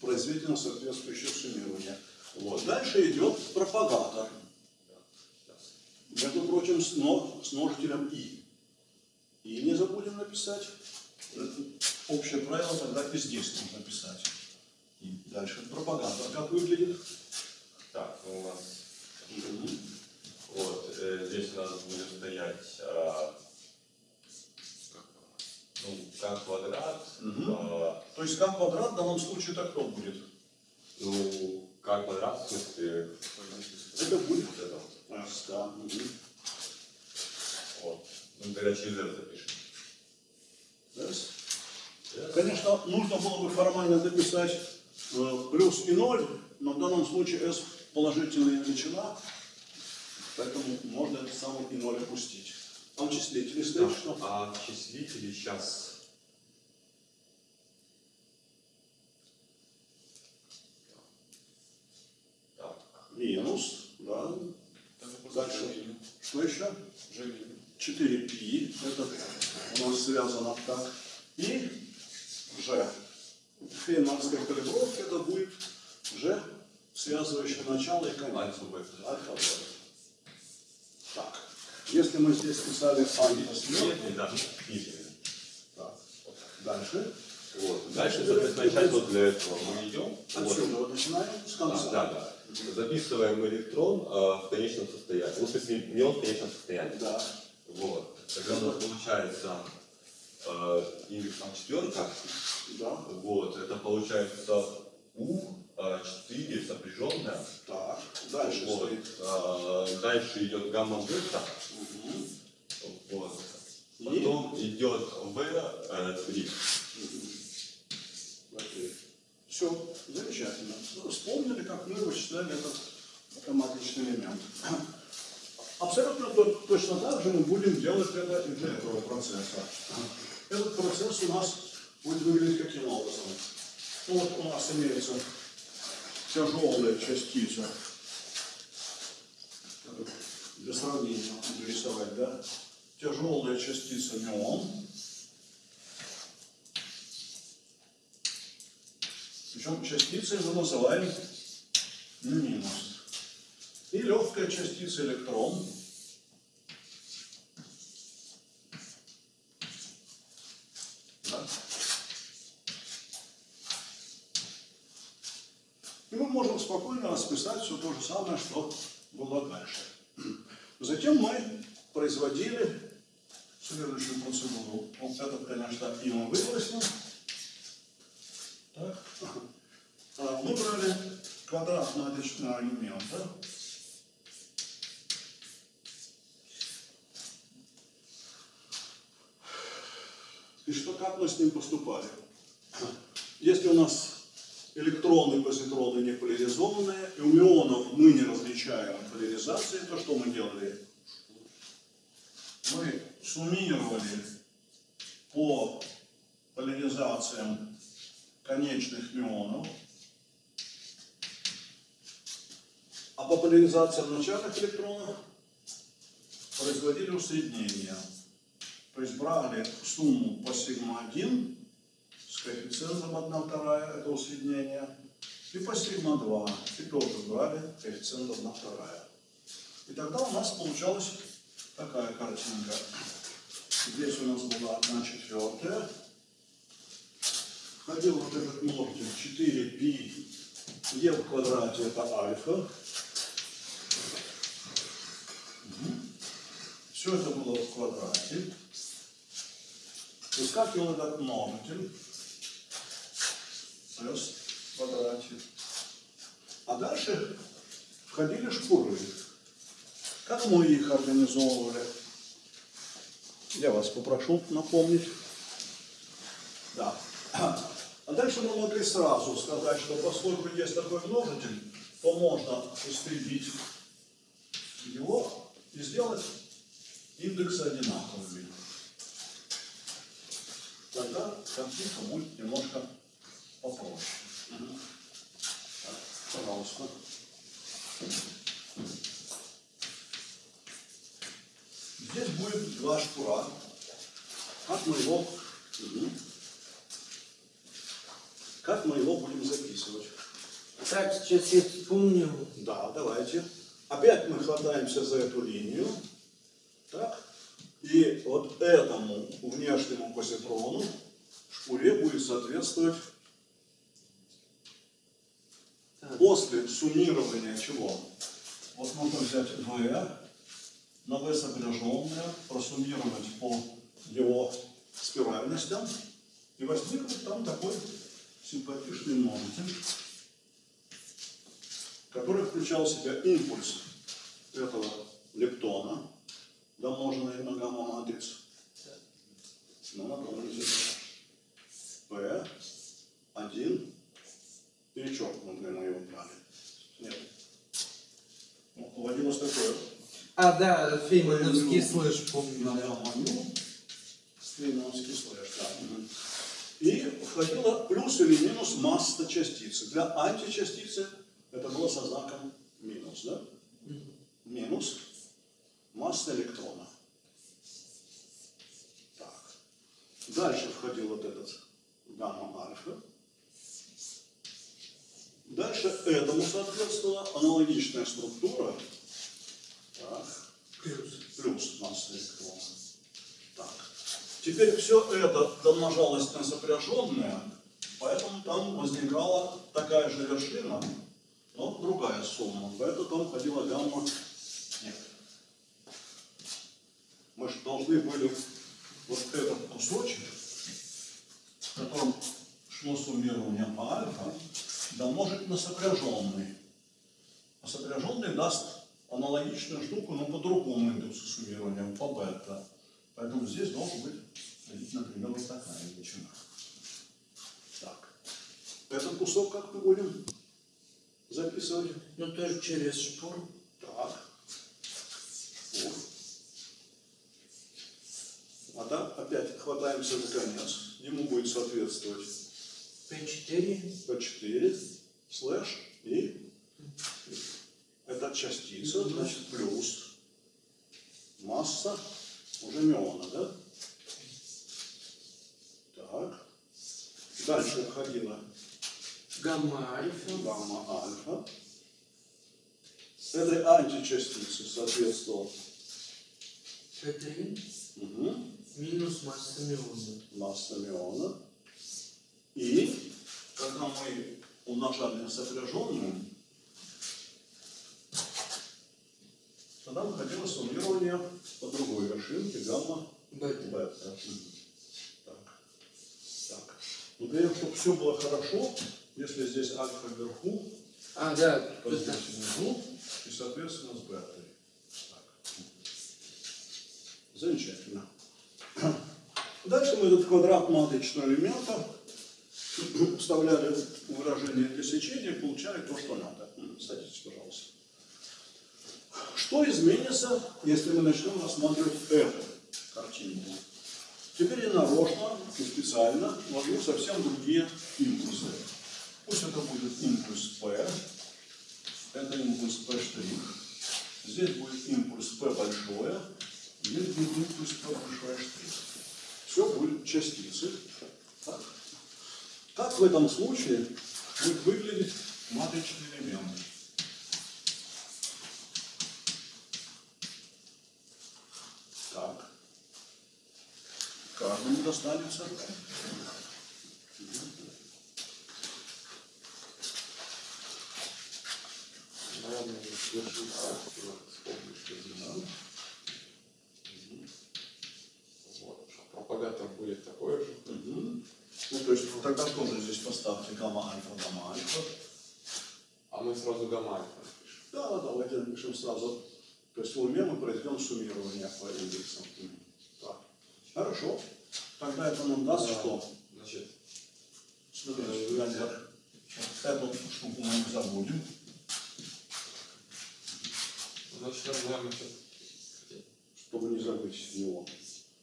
произведено соответствующее суммирование. Вот. Дальше идет пропагатор. Между прочим, с, но- с множителем и. И не забудем написать. Это общее правило тогда и здесь нужно писать. И дальше пропагатор как выглядит? Так, ну, у нас вот э, здесь у нас будет стоять а, ну, как квадрат, Мгм. а, То есть как квадрат в данном случае это кто будет? ну, как квадрат, в смысле, Это будет вот это. S, да. мгм. Вот. Ну, тогда через это запишем. S. Конечно, нужно было бы формально записать э, плюс и ноль, но в данном случае S положительная величина, поэтому можно этот самый и ноль опустить. А в числителе стоит что? А в числителе сейчас так, Минус, да. Дальше. Что еще? G-минус. 4π, это у нас связано так. И G. Фейнманская калибровка это будет G, связывающее начало и конец. альфа бета. Альфа, бета. Так, если мы здесь писали так, дальше. Вот. Дальше, соответственно, часть вот для этого мы идем. Отсюда вот начинаем с А, конца. да, да. Записываем электрон а, в конечном состоянии. Ну, в смысле, не он в конечном состоянии. Да. Вот. Тогда у нас получается э, индекс там четверка. Да. Вот. Это получается У 4 сопряженная. Так, дальше Вот. стоит. А, дальше идет гамма бета. Мгм. Вот. И? Потом идет В 3. Все, замечательно. Ну, Вспомнили, как мы вычисляли этот маточный элемент. Абсолютно то- точно так же мы будем делать это и для этого процесса. Этот процесс у нас будет выглядеть каким образом? Вот у нас имеется тяжелая частица. Для сравнения буду рисовать, да? Тяжелая частица мион. Причем частицей мы называем минус. И легкая частица электрон. Да. И мы можем спокойно расписать все то же самое, что было дальше. Затем мы производили следующую процедуру. Вот этот, конечно, и мы выбросим. Так. А, Мы брали квадрат маточного элемента. И что, как мы с ним поступали? Если у нас электроны, позитроны не поляризованные, и у мионов мы не различаем поляризации, то что мы делали? Мы суммировали по поляризациям конечных мионов, а по поляризациям начальных электронов производили усреднение. То есть брали сумму по сигма-1 с коэффициентом 1 вторая, это усреднение, и по сигма-2, и тоже брали коэффициент 1 вторая. И тогда у нас получалась такая картинка. Здесь у нас была 1 четвертая. Входил вот этот множитель 4π е в квадрате это альфа. Все это было в квадрате. Выскакивал этот множитель. S в квадрате. А дальше входили шкуры. Как мы их организовывали? Я вас попрошу напомнить. Да. А дальше мы могли сразу сказать, что поскольку есть такой множитель, то можно истребить его и сделать индексы одинаковыми. Тогда картинка будет немножко попроще. Мгм. Так, пожалуйста. Здесь будет два шпура. Как мы его, как мы его будем записывать? Так, сейчас я вспомнил. Да, давайте. Опять мы хватаемся за эту линию. Так. И вот этому внешнему позитрону шпуре будет соответствовать после суммирования чего? Вот можно взять V, на V сопряженное, просуммировать по его спиральностям, и возникнет там такой симпатичный множитель который включал в себя импульс этого лептона, домноженный на гамма-матрицу. Ну, напомните. P1 перечеркнутый мы его брали. Нет. Ну, Вводилось такое. А, да, фейнмановский слэш, помню. Да. гамма-ню, фейнмановский слэш, да. И входила плюс или минус масса частицы. Для античастицы это было со знаком минус, да? Минус масса электрона. Так. Дальше входил вот этот гамма-альфа. Дальше этому соответствовала аналогичная структура. Так Плюс. плюс масса электрона. Так. Теперь все это домножалось на сопряженное, поэтому там возникала такая же вершина, но другая сумма. Поэтому там ходила гамма. Нет. Мы же должны были вот этот кусочек, в котором шло суммирование по альфа, домножить на сопряженный. А сопряженный даст аналогичную штуку, но по другому индексу суммирования, по бета. Поэтому здесь должен быть, например, вот такая величина. Так. Этот кусок как мы будем записывать? Ну, тоже через шпур. Так. Вот. А да, опять хватаемся за конец. Ему будет соответствовать P4. P4 слэш и это частица, значит плюс масса уже миона, да? Так. Дальше входила Гамма-альфа. гамма-альфа. Этой античастице соответствовал P3. угу, Минус масса миона. масса миона. И когда мы умножали на сопряженную, тогда выходило суммирование по другой вершинке гамма Бета. бета. Так. Так. Ну, для того, чтобы все было хорошо, если здесь альфа вверху, А, да, то здесь внизу, и, соответственно, с бетой. Так. Замечательно. Дальше мы этот квадрат матричного элемента вставляли выражение для сечения получали то, что надо. Садитесь, пожалуйста. Что изменится, если мы начнем рассматривать эту картинку? Теперь я нарочно и специально ввожу совсем другие импульсы. Пусть это будет импульс P, это импульс P', здесь будет импульс P большое, Верхний импульс P большой штрих. Все будет частицы. Так. Как в этом случае будет выглядеть матричный элемент? Так. Каждому достанется. Вот. Пропагатор будет такой же. Мгм. Ну, то есть тогда тоже здесь поставьте гамма альфа, гамма альфа. А мы сразу гамма альфа напишем. Да, да, давайте напишем сразу. То есть в уме мы произведем суммирование по индексам. Так. Хорошо. Тогда это нам даст Да. что? Значит, Смотрите, эту штуку мы не забудем. значит, сейчас чтобы не забыть его.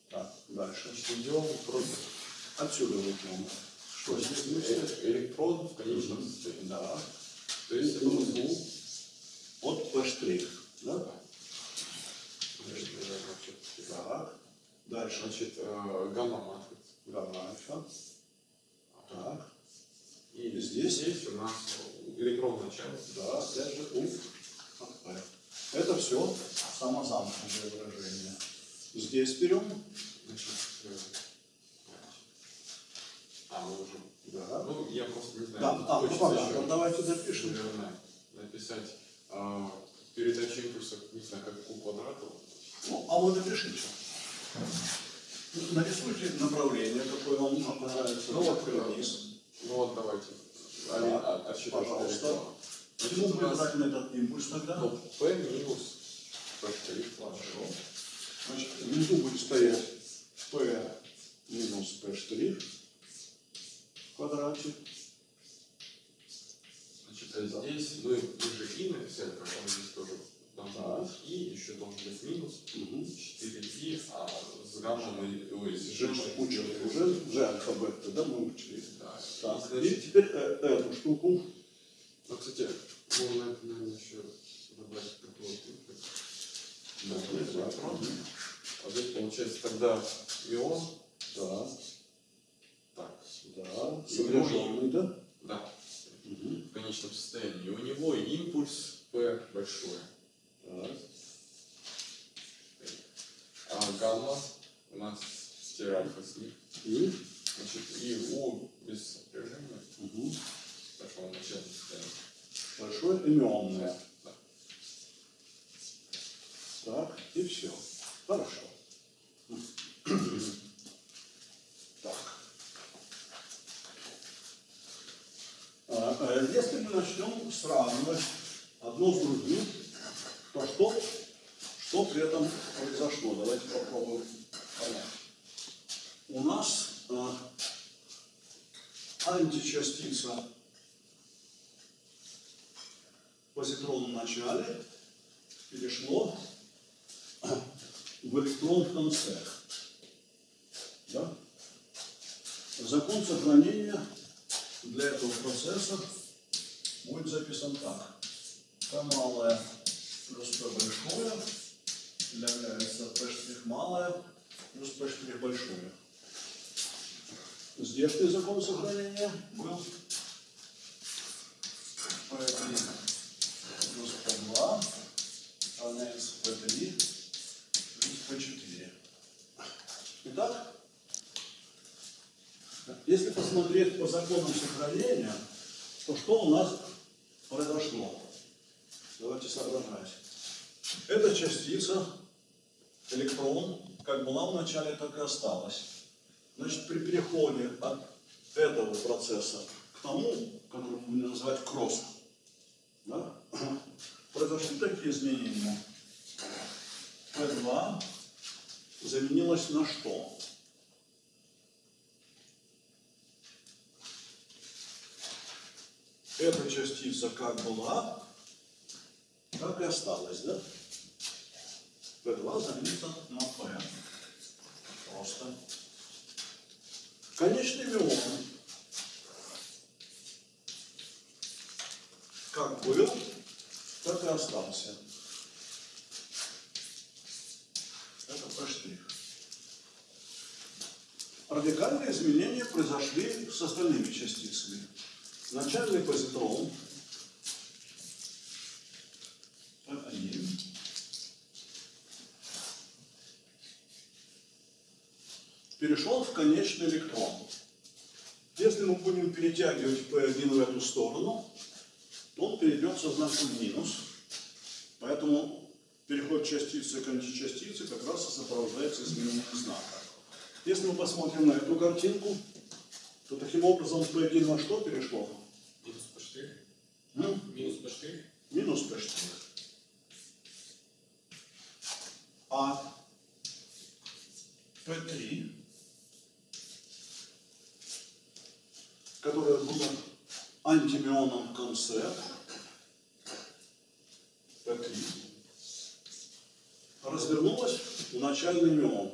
Так, дальше. Значит, идем просто Отсюда возьмем. Что здесь будет? э- электрон в конечном состоянии. Да. То есть это узлу. От P. Да? Так. Дальше. Значит, э, гамма-матрица. Гамма альфа. Так. И Здесь? здесь у нас электрон в начале. Да, опять же у P. Это все самозамкнутое выражение. Здесь берем. Значит, э, а, мы уже... Да. Ну, я просто не знаю. Да, а, ну понятно. еще, Давайте запишем. наверное, написать э, передачу импульса, не знаю, как у квадрата. Ну, а вы напишите. Нарисуйте направление, какое вам понравится. Ну, вот, вниз. Ну вот, давайте. Один, а- отсчитываем пожалуйста. Почему мы брать на этот импульс тогда? ну, P минус P. Хорошо. Значит, внизу будет стоять P минус P штрих в квадрате. Значит, а здесь, ну, и мы же и написали, поэтому здесь тоже должно Так. быть и, еще должен быть минус. Угу. 4 и, а с гамма мы, ой, с Же гамма учили уже, же алфабет, да, мы учили. Да. Так, И, и значит, теперь э, эту штуку. ну, кстати, можно, наверное, еще добавить какого-то. Да, Да, электрон. А здесь получается тогда ион. Да, да, И сопряженный, да? да, Угу. в конечном состоянии. И у него импульс P большой. Так, А гамма у нас альфа с них. и, Значит, и У без сопряжения. угу. Пошел начальное состояние. большое именное. Да. Так, и все. Хорошо. Так. А, э, Если мы начнем сравнивать одно с другим, то что, что при этом произошло? Давайте попробуем понять. У нас а, античастица в позитронном начале перешло в электрон в конце. Да? Закон сохранения для этого процесса будет записан так. P малое плюс P большое является P малое плюс P большое. Здешний закон сохранения был P3 плюс P2 равняется P3 плюс P4. Итак, если посмотреть по законам сохранения, то что у нас произошло? Давайте соображать. Эта частица, электрон, как была в начале, так и осталась. Значит, при переходе от этого процесса к тому, который будем называть кросс, да, произошли такие изменения. P2 заменилось на что? Эта частица как была, так и осталась, да? P2 заменится на P. Просто. Конечный мион. Как был, так и остался. Это P'. Радикальные изменения произошли с остальными частицами. Начальный позитрон P1 перешел в конечный электрон. Если мы будем перетягивать P1 в эту сторону, то он перейдет со знаком минус. Поэтому переход частицы к античастице как раз и сопровождается изменением знака. Если мы посмотрим на эту картинку, то таким образом P1 во что перешло? М? Минус штрих. Минус P. А P3, которое было антимионом в конце, P3, развернулось в начальный мион.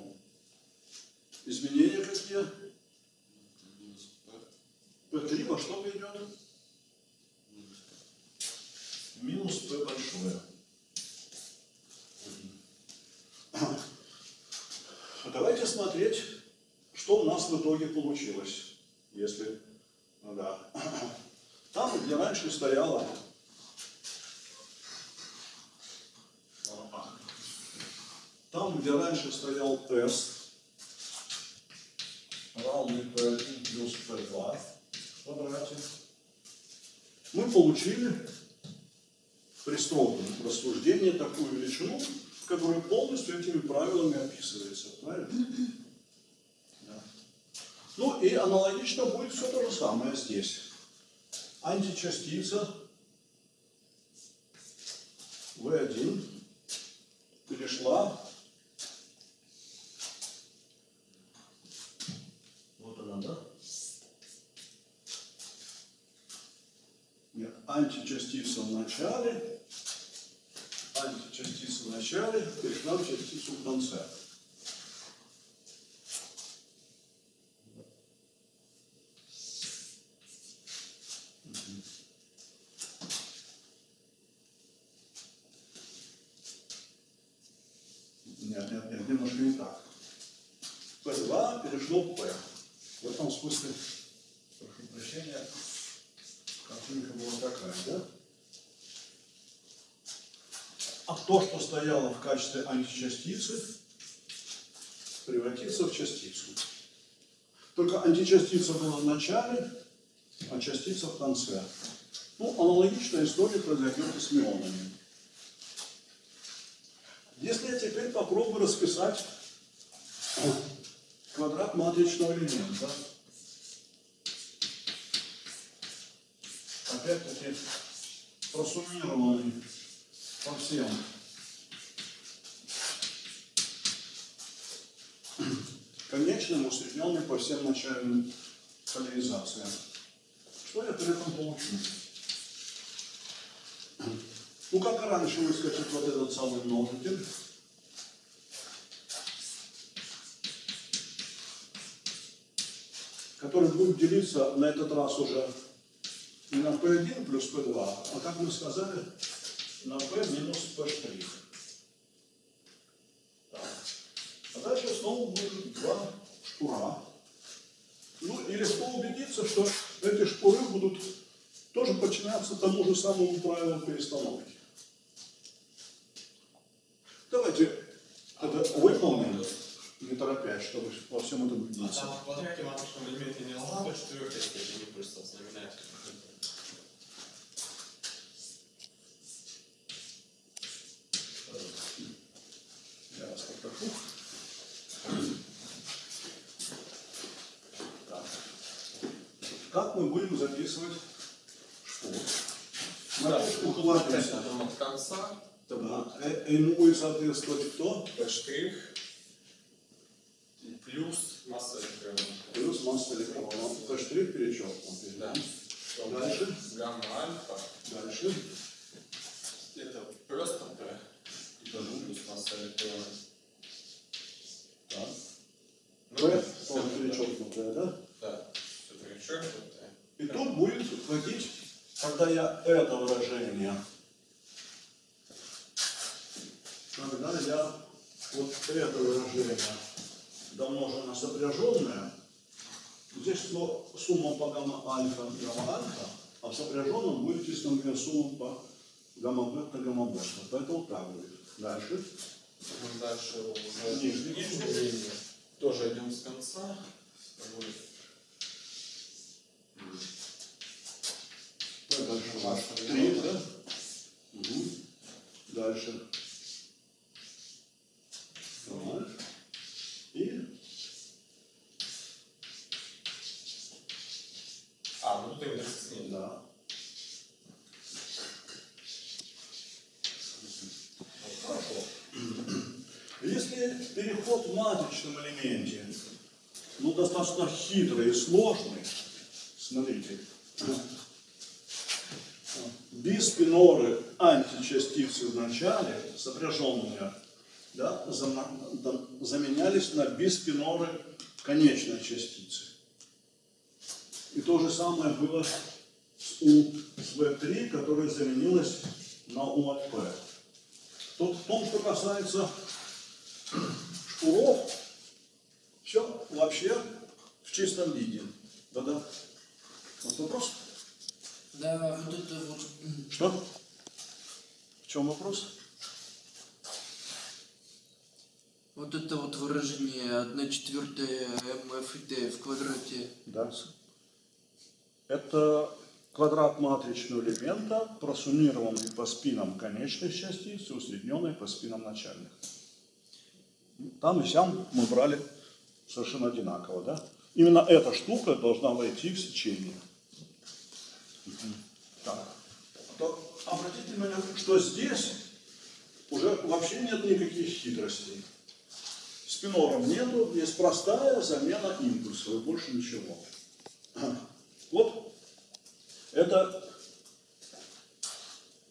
Изменения какие? Минус П. P3 во что? Минус П. Минус P большое. А Давайте смотреть, что у нас в итоге получилось. Если, ну да. Там, где раньше стояла там, где раньше стоял тест, равный P1 плюс P2 в квадрате, мы получили при строгом рассуждении такую величину, которая полностью этими правилами описывается. Правильно? Да. Ну и аналогично будет все то же самое здесь. Античастица V1 перешла вот она, да? Нет, античастица начале, античастица в начале перешла в частицу в конце. Мгм. Нет, нет, нет, немножко не так. P2 перешло в P. В этом смысле, прошу прощения, картинка была такая, да? А то, что стояло в качестве античастицы, превратится в частицу. Только античастица была в начале, а частица в конце. Ну, аналогичная история произойдет и с мионами. Если я теперь попробую расписать квадрат матричного элемента, опять-таки просуммированный по всем конечным, усредненный по всем начальным поляризациям. Что я при этом получу? Ну, как и раньше выскочит вот этот самый множитель. который будет делиться на этот раз уже не на P1 плюс P2, а как мы сказали, на P минус P штрих. Так. А дальше снова будет два шпура. Ну и легко убедиться, что эти шпуры будут тоже подчиняться тому же самому правилу перестановки. Давайте это выполним, не торопясь, чтобы во всем этом А убедиться. там в квадрате маточного элемента не быть четвертой степени импульса знаменателя. Я вас попрошу. Так. Как мы будем записывать опять укладываемся. Потом от конца Да. Э, Ему будет соответствовать кто? P штрих и плюс масса электрона. Плюс масса электрона. То штрих перечеркнут. Да. Дальше. Гамма альфа Дальше. это просто P и потом плюс масса электрона. Так. Ну, П всё, тоже да. перечеркнутое, да? Да, все перечеркнутое. И тут будет входить, когда я это выражение, когда я вот это выражение домножено на сопряженное, здесь сно- сумма по гамма альфа гамма альфа, а в будет числовая сумма по гамма бета гамма бета. Поэтому так будет. Дальше. Мы дальше уже Нижний. Тоже идем с конца. с тобой. Дальше у нас три, да? Угу. Дальше. Так. И А, ну тут индекс с ней. да. Хорошо. Если переход в матричном элементе, ну, достаточно хитрый и сложный, смотрите, биспиноры античастицы в начале, сопряженные, да, заменялись на биспиноры конечной частицы. И то же самое было с У с В3, которая заменилась на У от П. Тут в том, что касается шкуров, все вообще в чистом виде. Да-да. Вот вопрос? Да, вот это вот... Что? В чем вопрос? Вот это вот выражение 1 четвертая МФ и Т в квадрате. Да. Это квадрат матричного элемента, просуммированный по спинам конечных частиц и усредненный по спинам начальных. Там и сям мы брали совершенно одинаково, да? Именно эта штука должна войти в сечение. Так. То обратите внимание, что здесь уже вообще нет никаких хитростей. Спинором нету, есть простая замена импульсов, и больше ничего. Вот это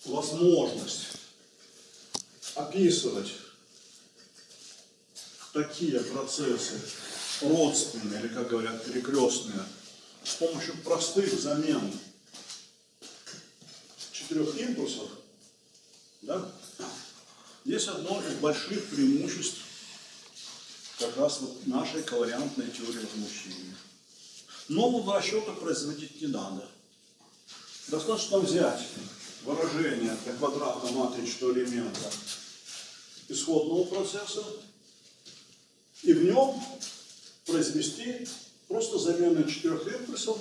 возможность описывать такие процессы родственные, или, как говорят, перекрестные, с помощью простых замен четырех импульсов, да, есть одно из больших преимуществ как раз вот нашей ковариантной теории возмущения. Нового расчета производить не надо. Достаточно взять выражение для квадратно-матричного элемента исходного процесса и в нем произвести просто замену четырех импульсов,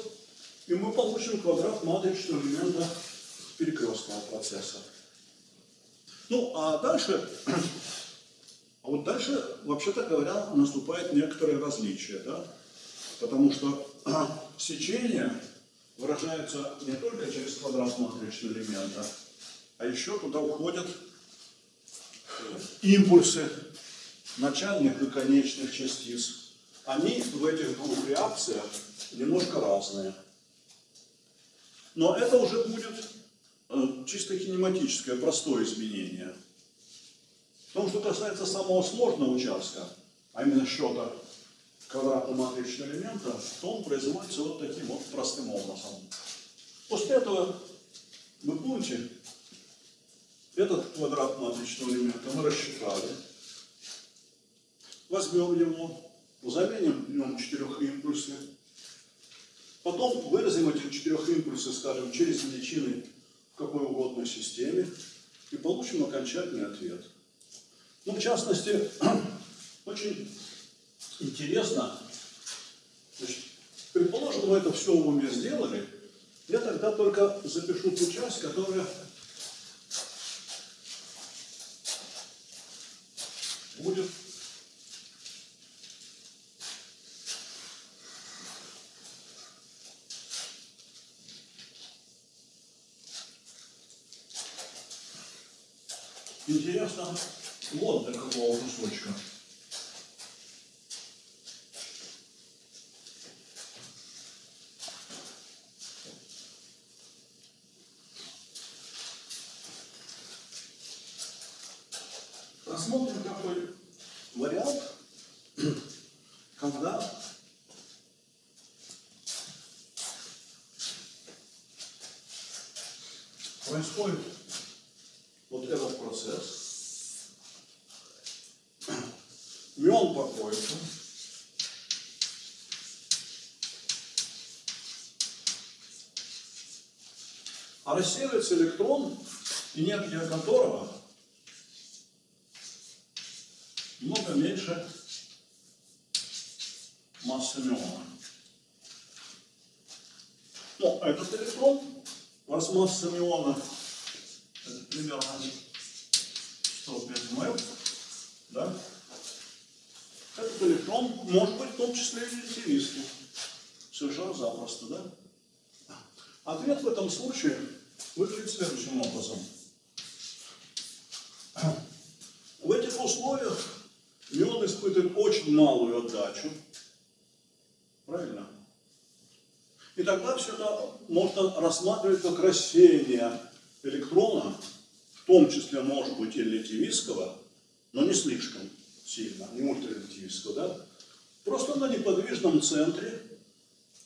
и мы получим квадрат матричного элемента перекрестного процесса. Ну, а дальше, а вот дальше, вообще-то говоря, наступает некоторое различие, да? Потому что сечение выражается не только через квадрат матричного элемента, а еще туда уходят импульсы начальных и конечных частиц. Они в этих двух реакциях немножко разные. Но это уже будет э, чисто кинематическое, простое изменение. В том, что касается самого сложного участка, а именно счета квадратно-матричного элемента, то он производится вот таким вот простым образом. После этого, вы помните, этот квадрат матричного элемента мы рассчитали. Возьмем его, заменим в нем четырех импульсы. Потом выразим этих четырех импульсов, скажем, через величины в какой угодно системе и получим окончательный ответ. Ну, в частности, очень интересно, значит, предположим, мы это все в уме сделали, я тогда только запишу ту часть, которая будет интересно вот до кусочка. Рассмотрим такой вариант, когда происходит вот этот процесс. Покоится. А рассеивается электрон, энергия которого много меньше массы миона. Ну, этот электрон, раз масса миона, это примерно 105 мэп, да? Электрон может быть в том числе и релятивистским. Совершенно запросто, да? Ответ в этом случае выглядит следующим образом. В этих условиях мион испытывает очень малую отдачу. Правильно? И тогда все это можно рассматривать как рассеяние электрона, в том числе, может быть, и релятивистского, но не слишком сильно, не ультрарелятивистского, да? Просто на неподвижном центре,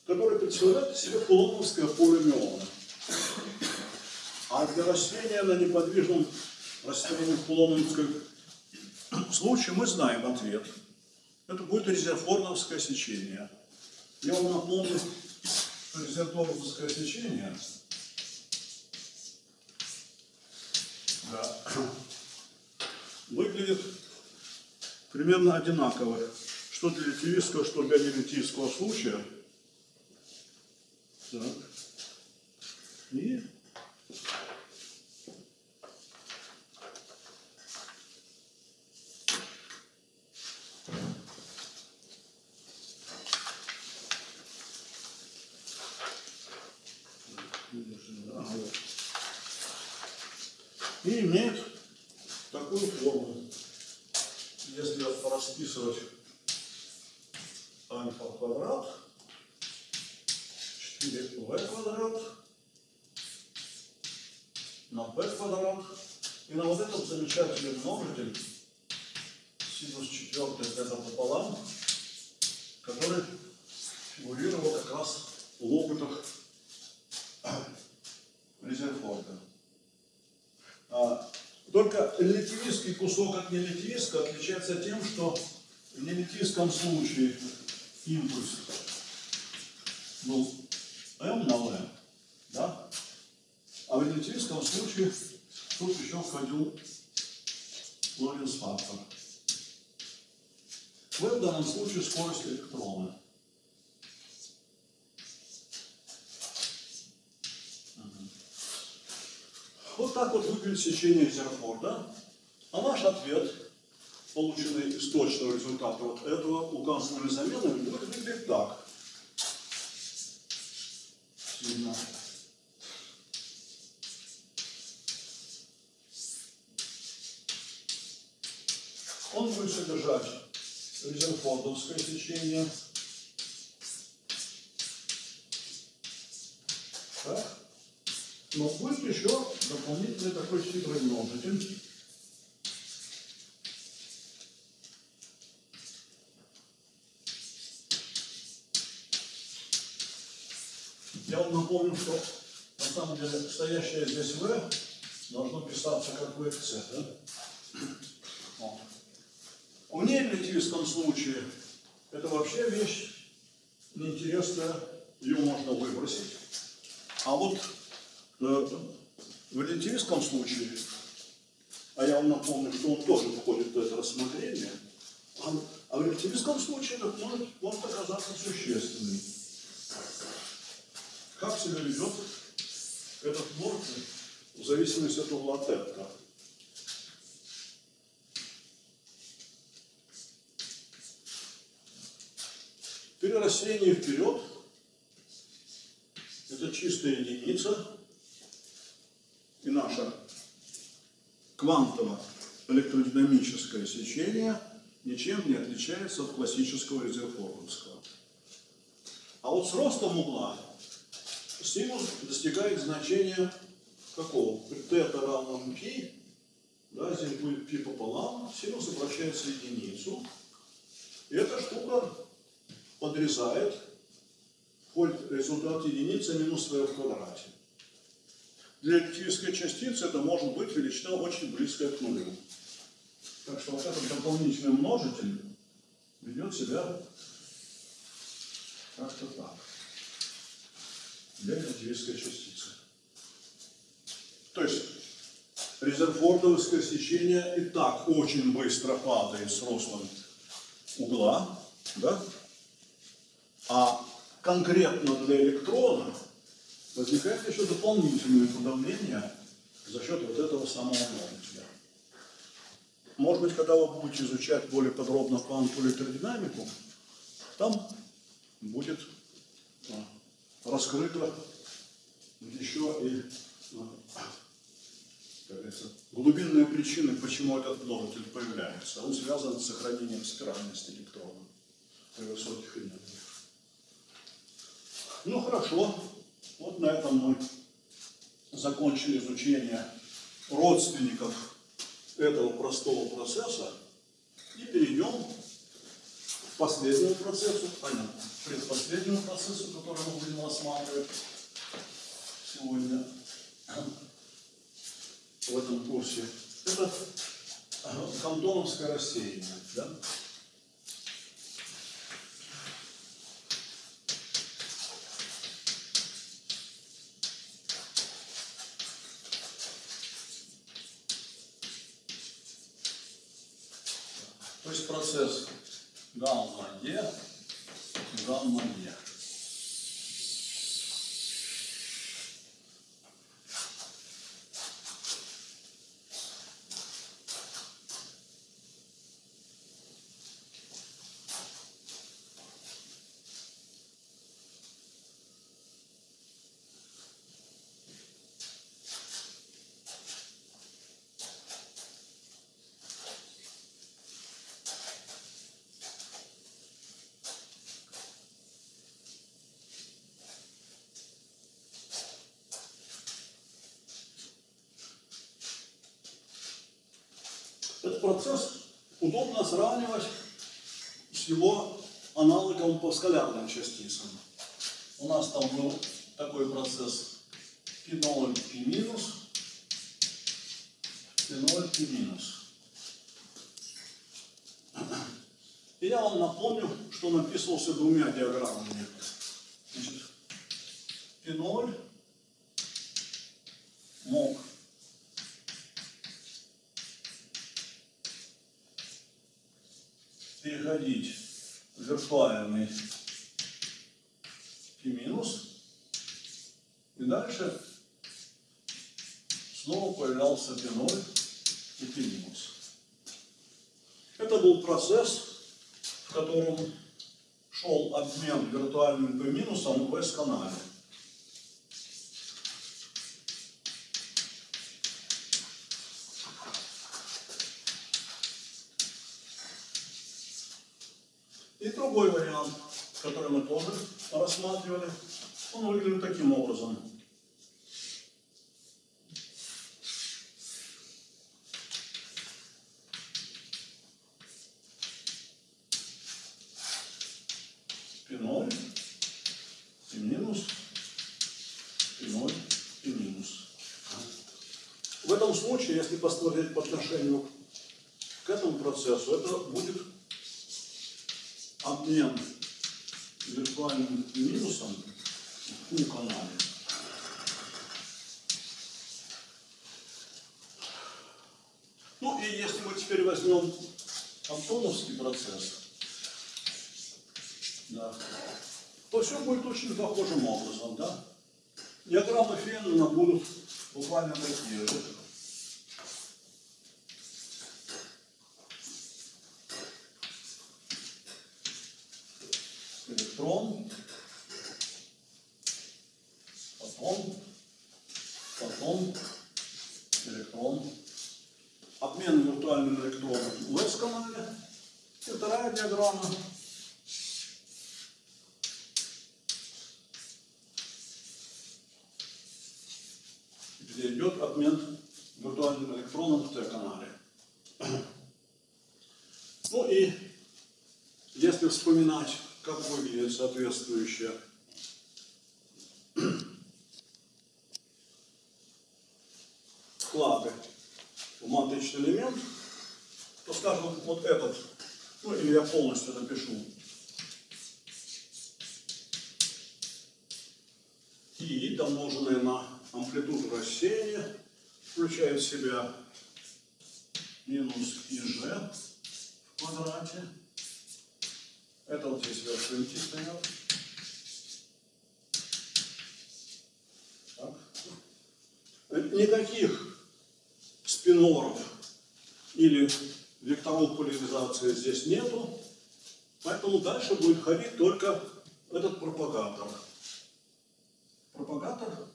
который представляет из себя кулоновское поле миона. А для рассеяния на неподвижном растении в кулоновском случае мы знаем ответ. Это будет резерфорновское сечение. Я вам напомню, что резерфорновское сечение да, выглядит примерно одинаково. Что для литивистского, что для нелитивского случая. Так. И Ага, вот. И имеет такую форму. Если расписывать альфа квадрат, 4v квадрат на b квадрат и на вот этот замечательный множитель синус 4 это пополам, который фигурировал как раз в опытах Резерфорда. А, только релятивистский от нелятивистского отличается тем, что в нелятивистском случае импульс был m на v, да? а в релятивистском случае тут еще входил Лоренс фактор. в данном случае скорость электрона. Вот так вот выглядит сечение Зерфорда. А наш ответ, полученный из точного результата вот этого указанными заменами, будет выглядеть так. Сильно. Он будет содержать резерфордовское сечение. Так. Но будет еще дополнительный такой хитрый множитель. Напомню, что на самом деле стоящее здесь v должно писаться как vc. Да? Вот. В нерелятивистском случае это вообще вещь неинтересная, ее можно выбросить. А вот э, в релятивистском случае, а я вам напомню, что он тоже входит в это рассмотрение, а, а в релятивистском случае это может, может оказаться существенным. Как себя ведет этот морфий в зависимости от угла тетка? При рассеянии вперед это чистая единица, и наше квантово-электродинамическое сечение ничем не отличается от классического резерфордовского. А вот с ростом угла синус достигает значения какого? При θ равном π, да, здесь будет π пополам, синус обращается в единицу. И эта штука подрезает, входит результат единицы минус v в квадрате. Для электрической частицы это может быть величина очень близкая к нулю. Так что вот этот дополнительный множитель ведет себя как-то так. Для relativisской частицы. То есть резерфордовское сечение и так очень быстро падает с ростом угла, да? А конкретно для электрона возникает еще дополнительное подавление за счет вот этого самого носителя. Может быть, когда вы будете изучать более подробно квантовую электродинамику, там будет а, раскрыто еще и а, как говорится, глубинные причины, почему этот множитель появляется. Он связан с сохранением спиральности электрона при высоких энергиях. Ну хорошо, вот на этом мы закончили изучение родственников этого простого процесса и перейдем последнему процессу, понятно, предпоследнему процессу, который мы будем рассматривать сегодня в этом курсе. Это кантоновское рассеяние. Да? То есть процесс гамма-Е, гамма-Е. Этот процесс удобно сравнивать с его аналогом по скалярным частицам. У нас там был такой процесс P0, P минус, P0, P минус. И я вам напомню, что написывался двумя диаграммами. Значит, P0 мог переходить в виртуальный пи минус, и дальше снова появлялся пи 0 и пи минус. Это был процесс, в котором шел обмен виртуальным пи минусом в S-канале. И другой вариант, который мы тоже рассматривали, он выглядит таким образом. Пи ноль, и минус, и ноль, и минус. В этом случае, если посмотреть по отношению к этому процессу, это будет обмен виртуальным минусом в канале. Ну и если мы теперь возьмем антоновский процесс, да, то все будет очень похожим образом, да? Диаграммы Феннона будут буквально такие же. электрон, потом, потом электрон, обмен виртуальным электроном в S-канале. И вторая диаграмма. где идет обмен виртуальным электроном в Т-канале. Ну и если вспоминать, как выглядит соответствующая вклады в матричный элемент, то, скажем, вот этот Ну, или я полностью напишу. И домноженное на амплитуду рассеяния включает в себя минус ИЖ в квадрате. Это вот здесь вершинки стоят. Так. Никаких спиноров или векторов поляризации здесь нету. Поэтому дальше будет ходить только этот пропагатор. Пропагатор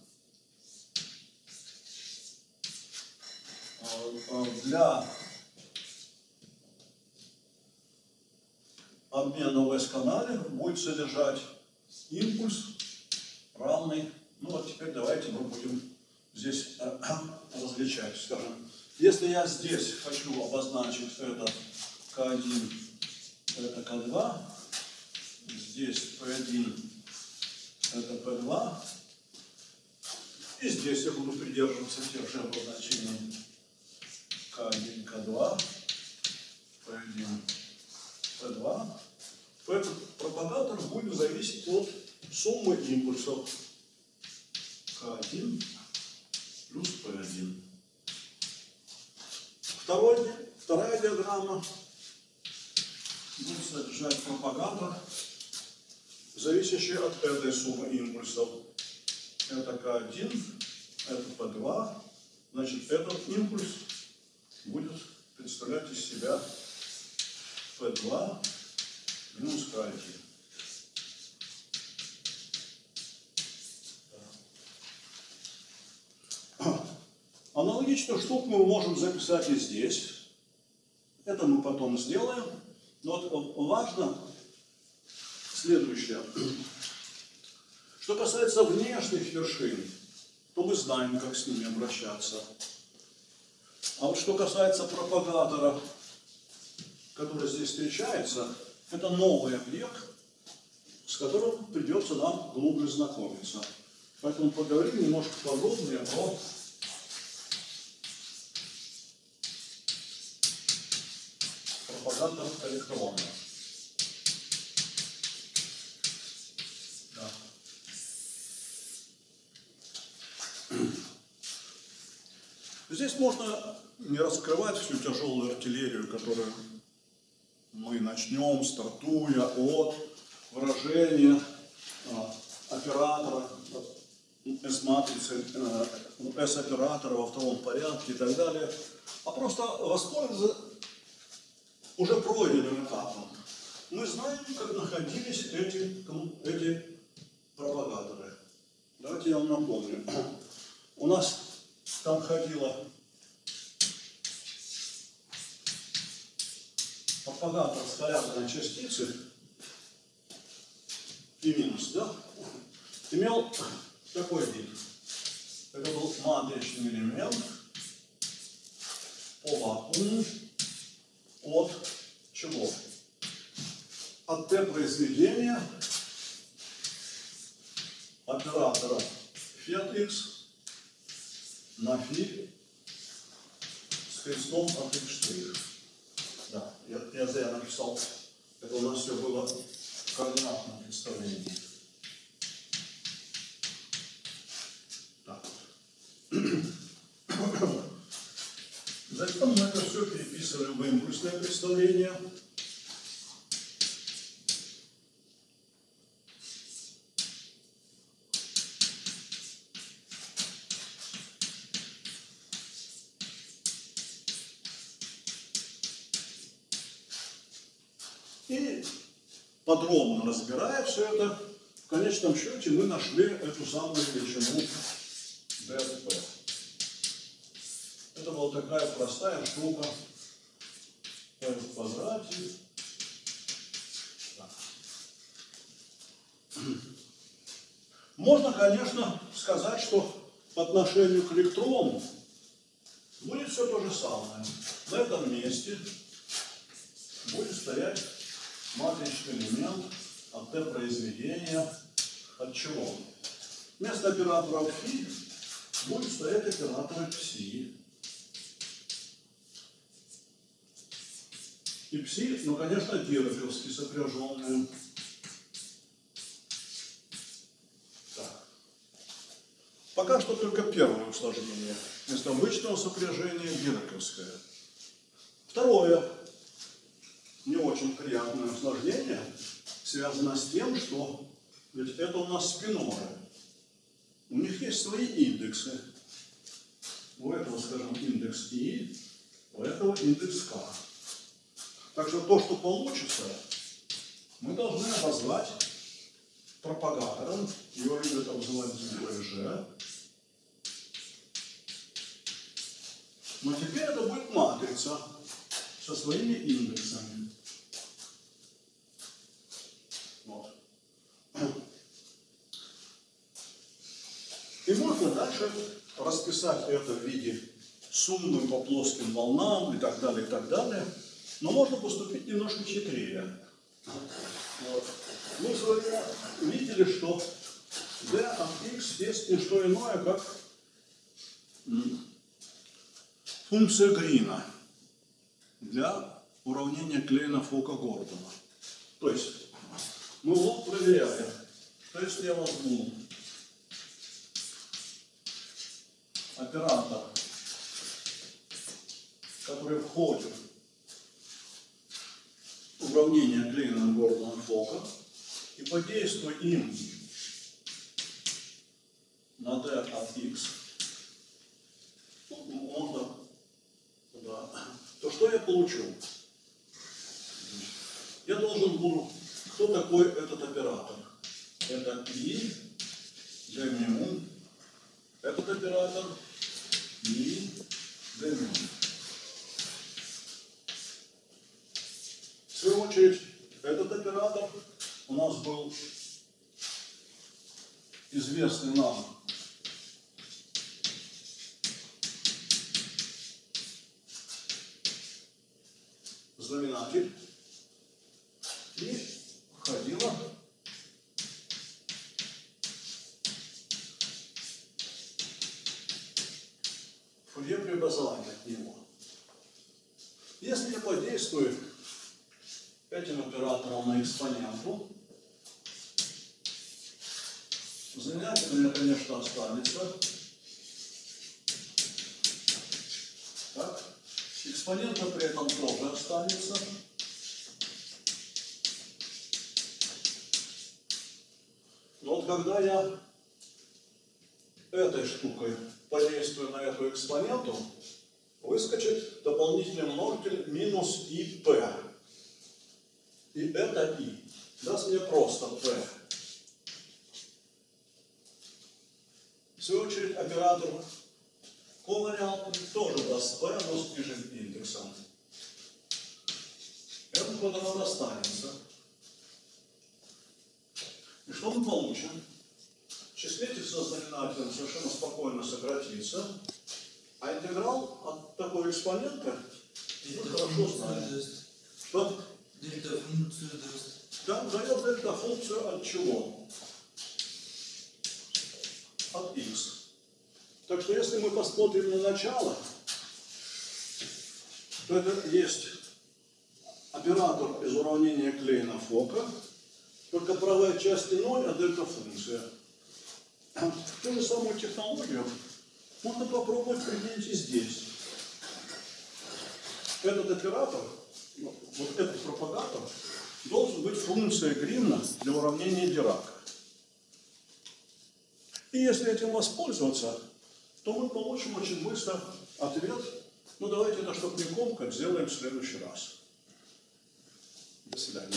а, а, для обмена в S-канале будет содержать импульс равный. Ну вот теперь давайте мы будем здесь э, различать, скажем. Если я здесь хочу обозначить это К1, это К2, здесь P1, это P2, и здесь я буду придерживаться тех же обозначений К1, К2, P1, P2, то этот пропагатор будет зависеть от суммы импульсов К1 плюс P1. Второй, вторая диаграмма будет содержать пропагатор, зависящий от этой суммы импульсов. Это К1, это P2. Значит, этот импульс будет представлять из себя P2 минус К1. Аналогично штук мы можем записать и здесь. Это мы потом сделаем. Но вот важно следующее. Что касается внешних вершин, то мы знаем, как с ними обращаться. А вот что касается пропагатора, который здесь встречается, это новый объект, с которым придется нам глубже знакомиться. Поэтому поговорим немножко подробнее о пропагандарах электрона. Здесь можно не раскрывать всю тяжелую артиллерию, которую мы начнем, стартуя от выражения а, оператора, S-матрицы, S-оператора во втором порядке и так далее, а просто воспользоваться уже пройденным этапом. Мы знаем, как находились эти, эти пропагаторы. Давайте я вам напомню. У нас там ходила с порядком частицы и минус, да, имел такой вид. Это был матричный элемент по вакууму от чего? От Т произведения оператора фет x на фи с крестом от x штрих. Да, я, я зря написал. Это у нас все было в координатном представлении. Так. Затем мы это все переписывали в импульсное представление. Подробно разбирая все это, в конечном счете мы нашли эту самую величину ДСП. Это была такая простая штука P в квадрате. Можно, конечно, сказать, что по отношению к электрону будет все то же самое. В этом месте будет стоять матричный элемент от Т произведения от чего? Вместо оператора φ будет стоять оператор пси. и пси, ну, конечно, дироковски сопряженные. Так. Пока что только первое усложнение. Вместо обычного сопряжения дироковское. Второе, не очень приятное усложнение, связано с тем, что ведь это у нас спиноры. У них есть свои индексы. У этого, скажем, индекс И, у этого индекс К. Так что то, что получится, мы должны обозвать пропагатором. Его любят обзывать БЖ. Но теперь это будет матрица со своими индексами. Вот. И можно дальше расписать это в виде суммы по плоским волнам и так далее, и так далее. Но можно поступить немножко хитрее. Вот. Мы с вами видели, что d от x есть не что иное, как функция Грина для уравнения Клейна Фока Гордона. То есть мы вот проверяем, что если я возьму оператор, который входит в уравнение Клейна Гордона Фока и подействую им на d от x, можно, да, то что я получу? Я должен буду, кто такой этот оператор? Это и d mu, этот оператор и mu. В свою очередь, этот оператор у нас был известный нам знаменатель и входила фурье преобразование от него. Если я подействую этим оператором на экспоненту, знаменатель у конечно, останется. Так. Экспонента при этом тоже останется. Но вот когда я этой штукой подействую на эту экспоненту, выскочит дополнительный множитель минус ИП. И это И даст мне просто P. В свою очередь оператор ковариантный тоже даст P, но с нижним индексом. Этот квадрат останется. И что мы получим? Числитель со знаменателем совершенно спокойно сократится, а интеграл от такой экспонента мы хорошо знаем. Что? Дельта функцию даст. Да, дает дельта функцию от чего? От x. Так что если мы посмотрим на начало, то это есть оператор из уравнения Клейна Фока, только правая часть не 0, а дельта функция. Ту же самую технологию можно попробовать применить и здесь. Этот оператор, ну, вот этот пропагатор, должен быть функцией Грина для уравнения Дирака. И если этим воспользоваться, то мы получим очень быстро ответ, ну давайте это, чтобы не комкать, сделаем в следующий раз. До свидания.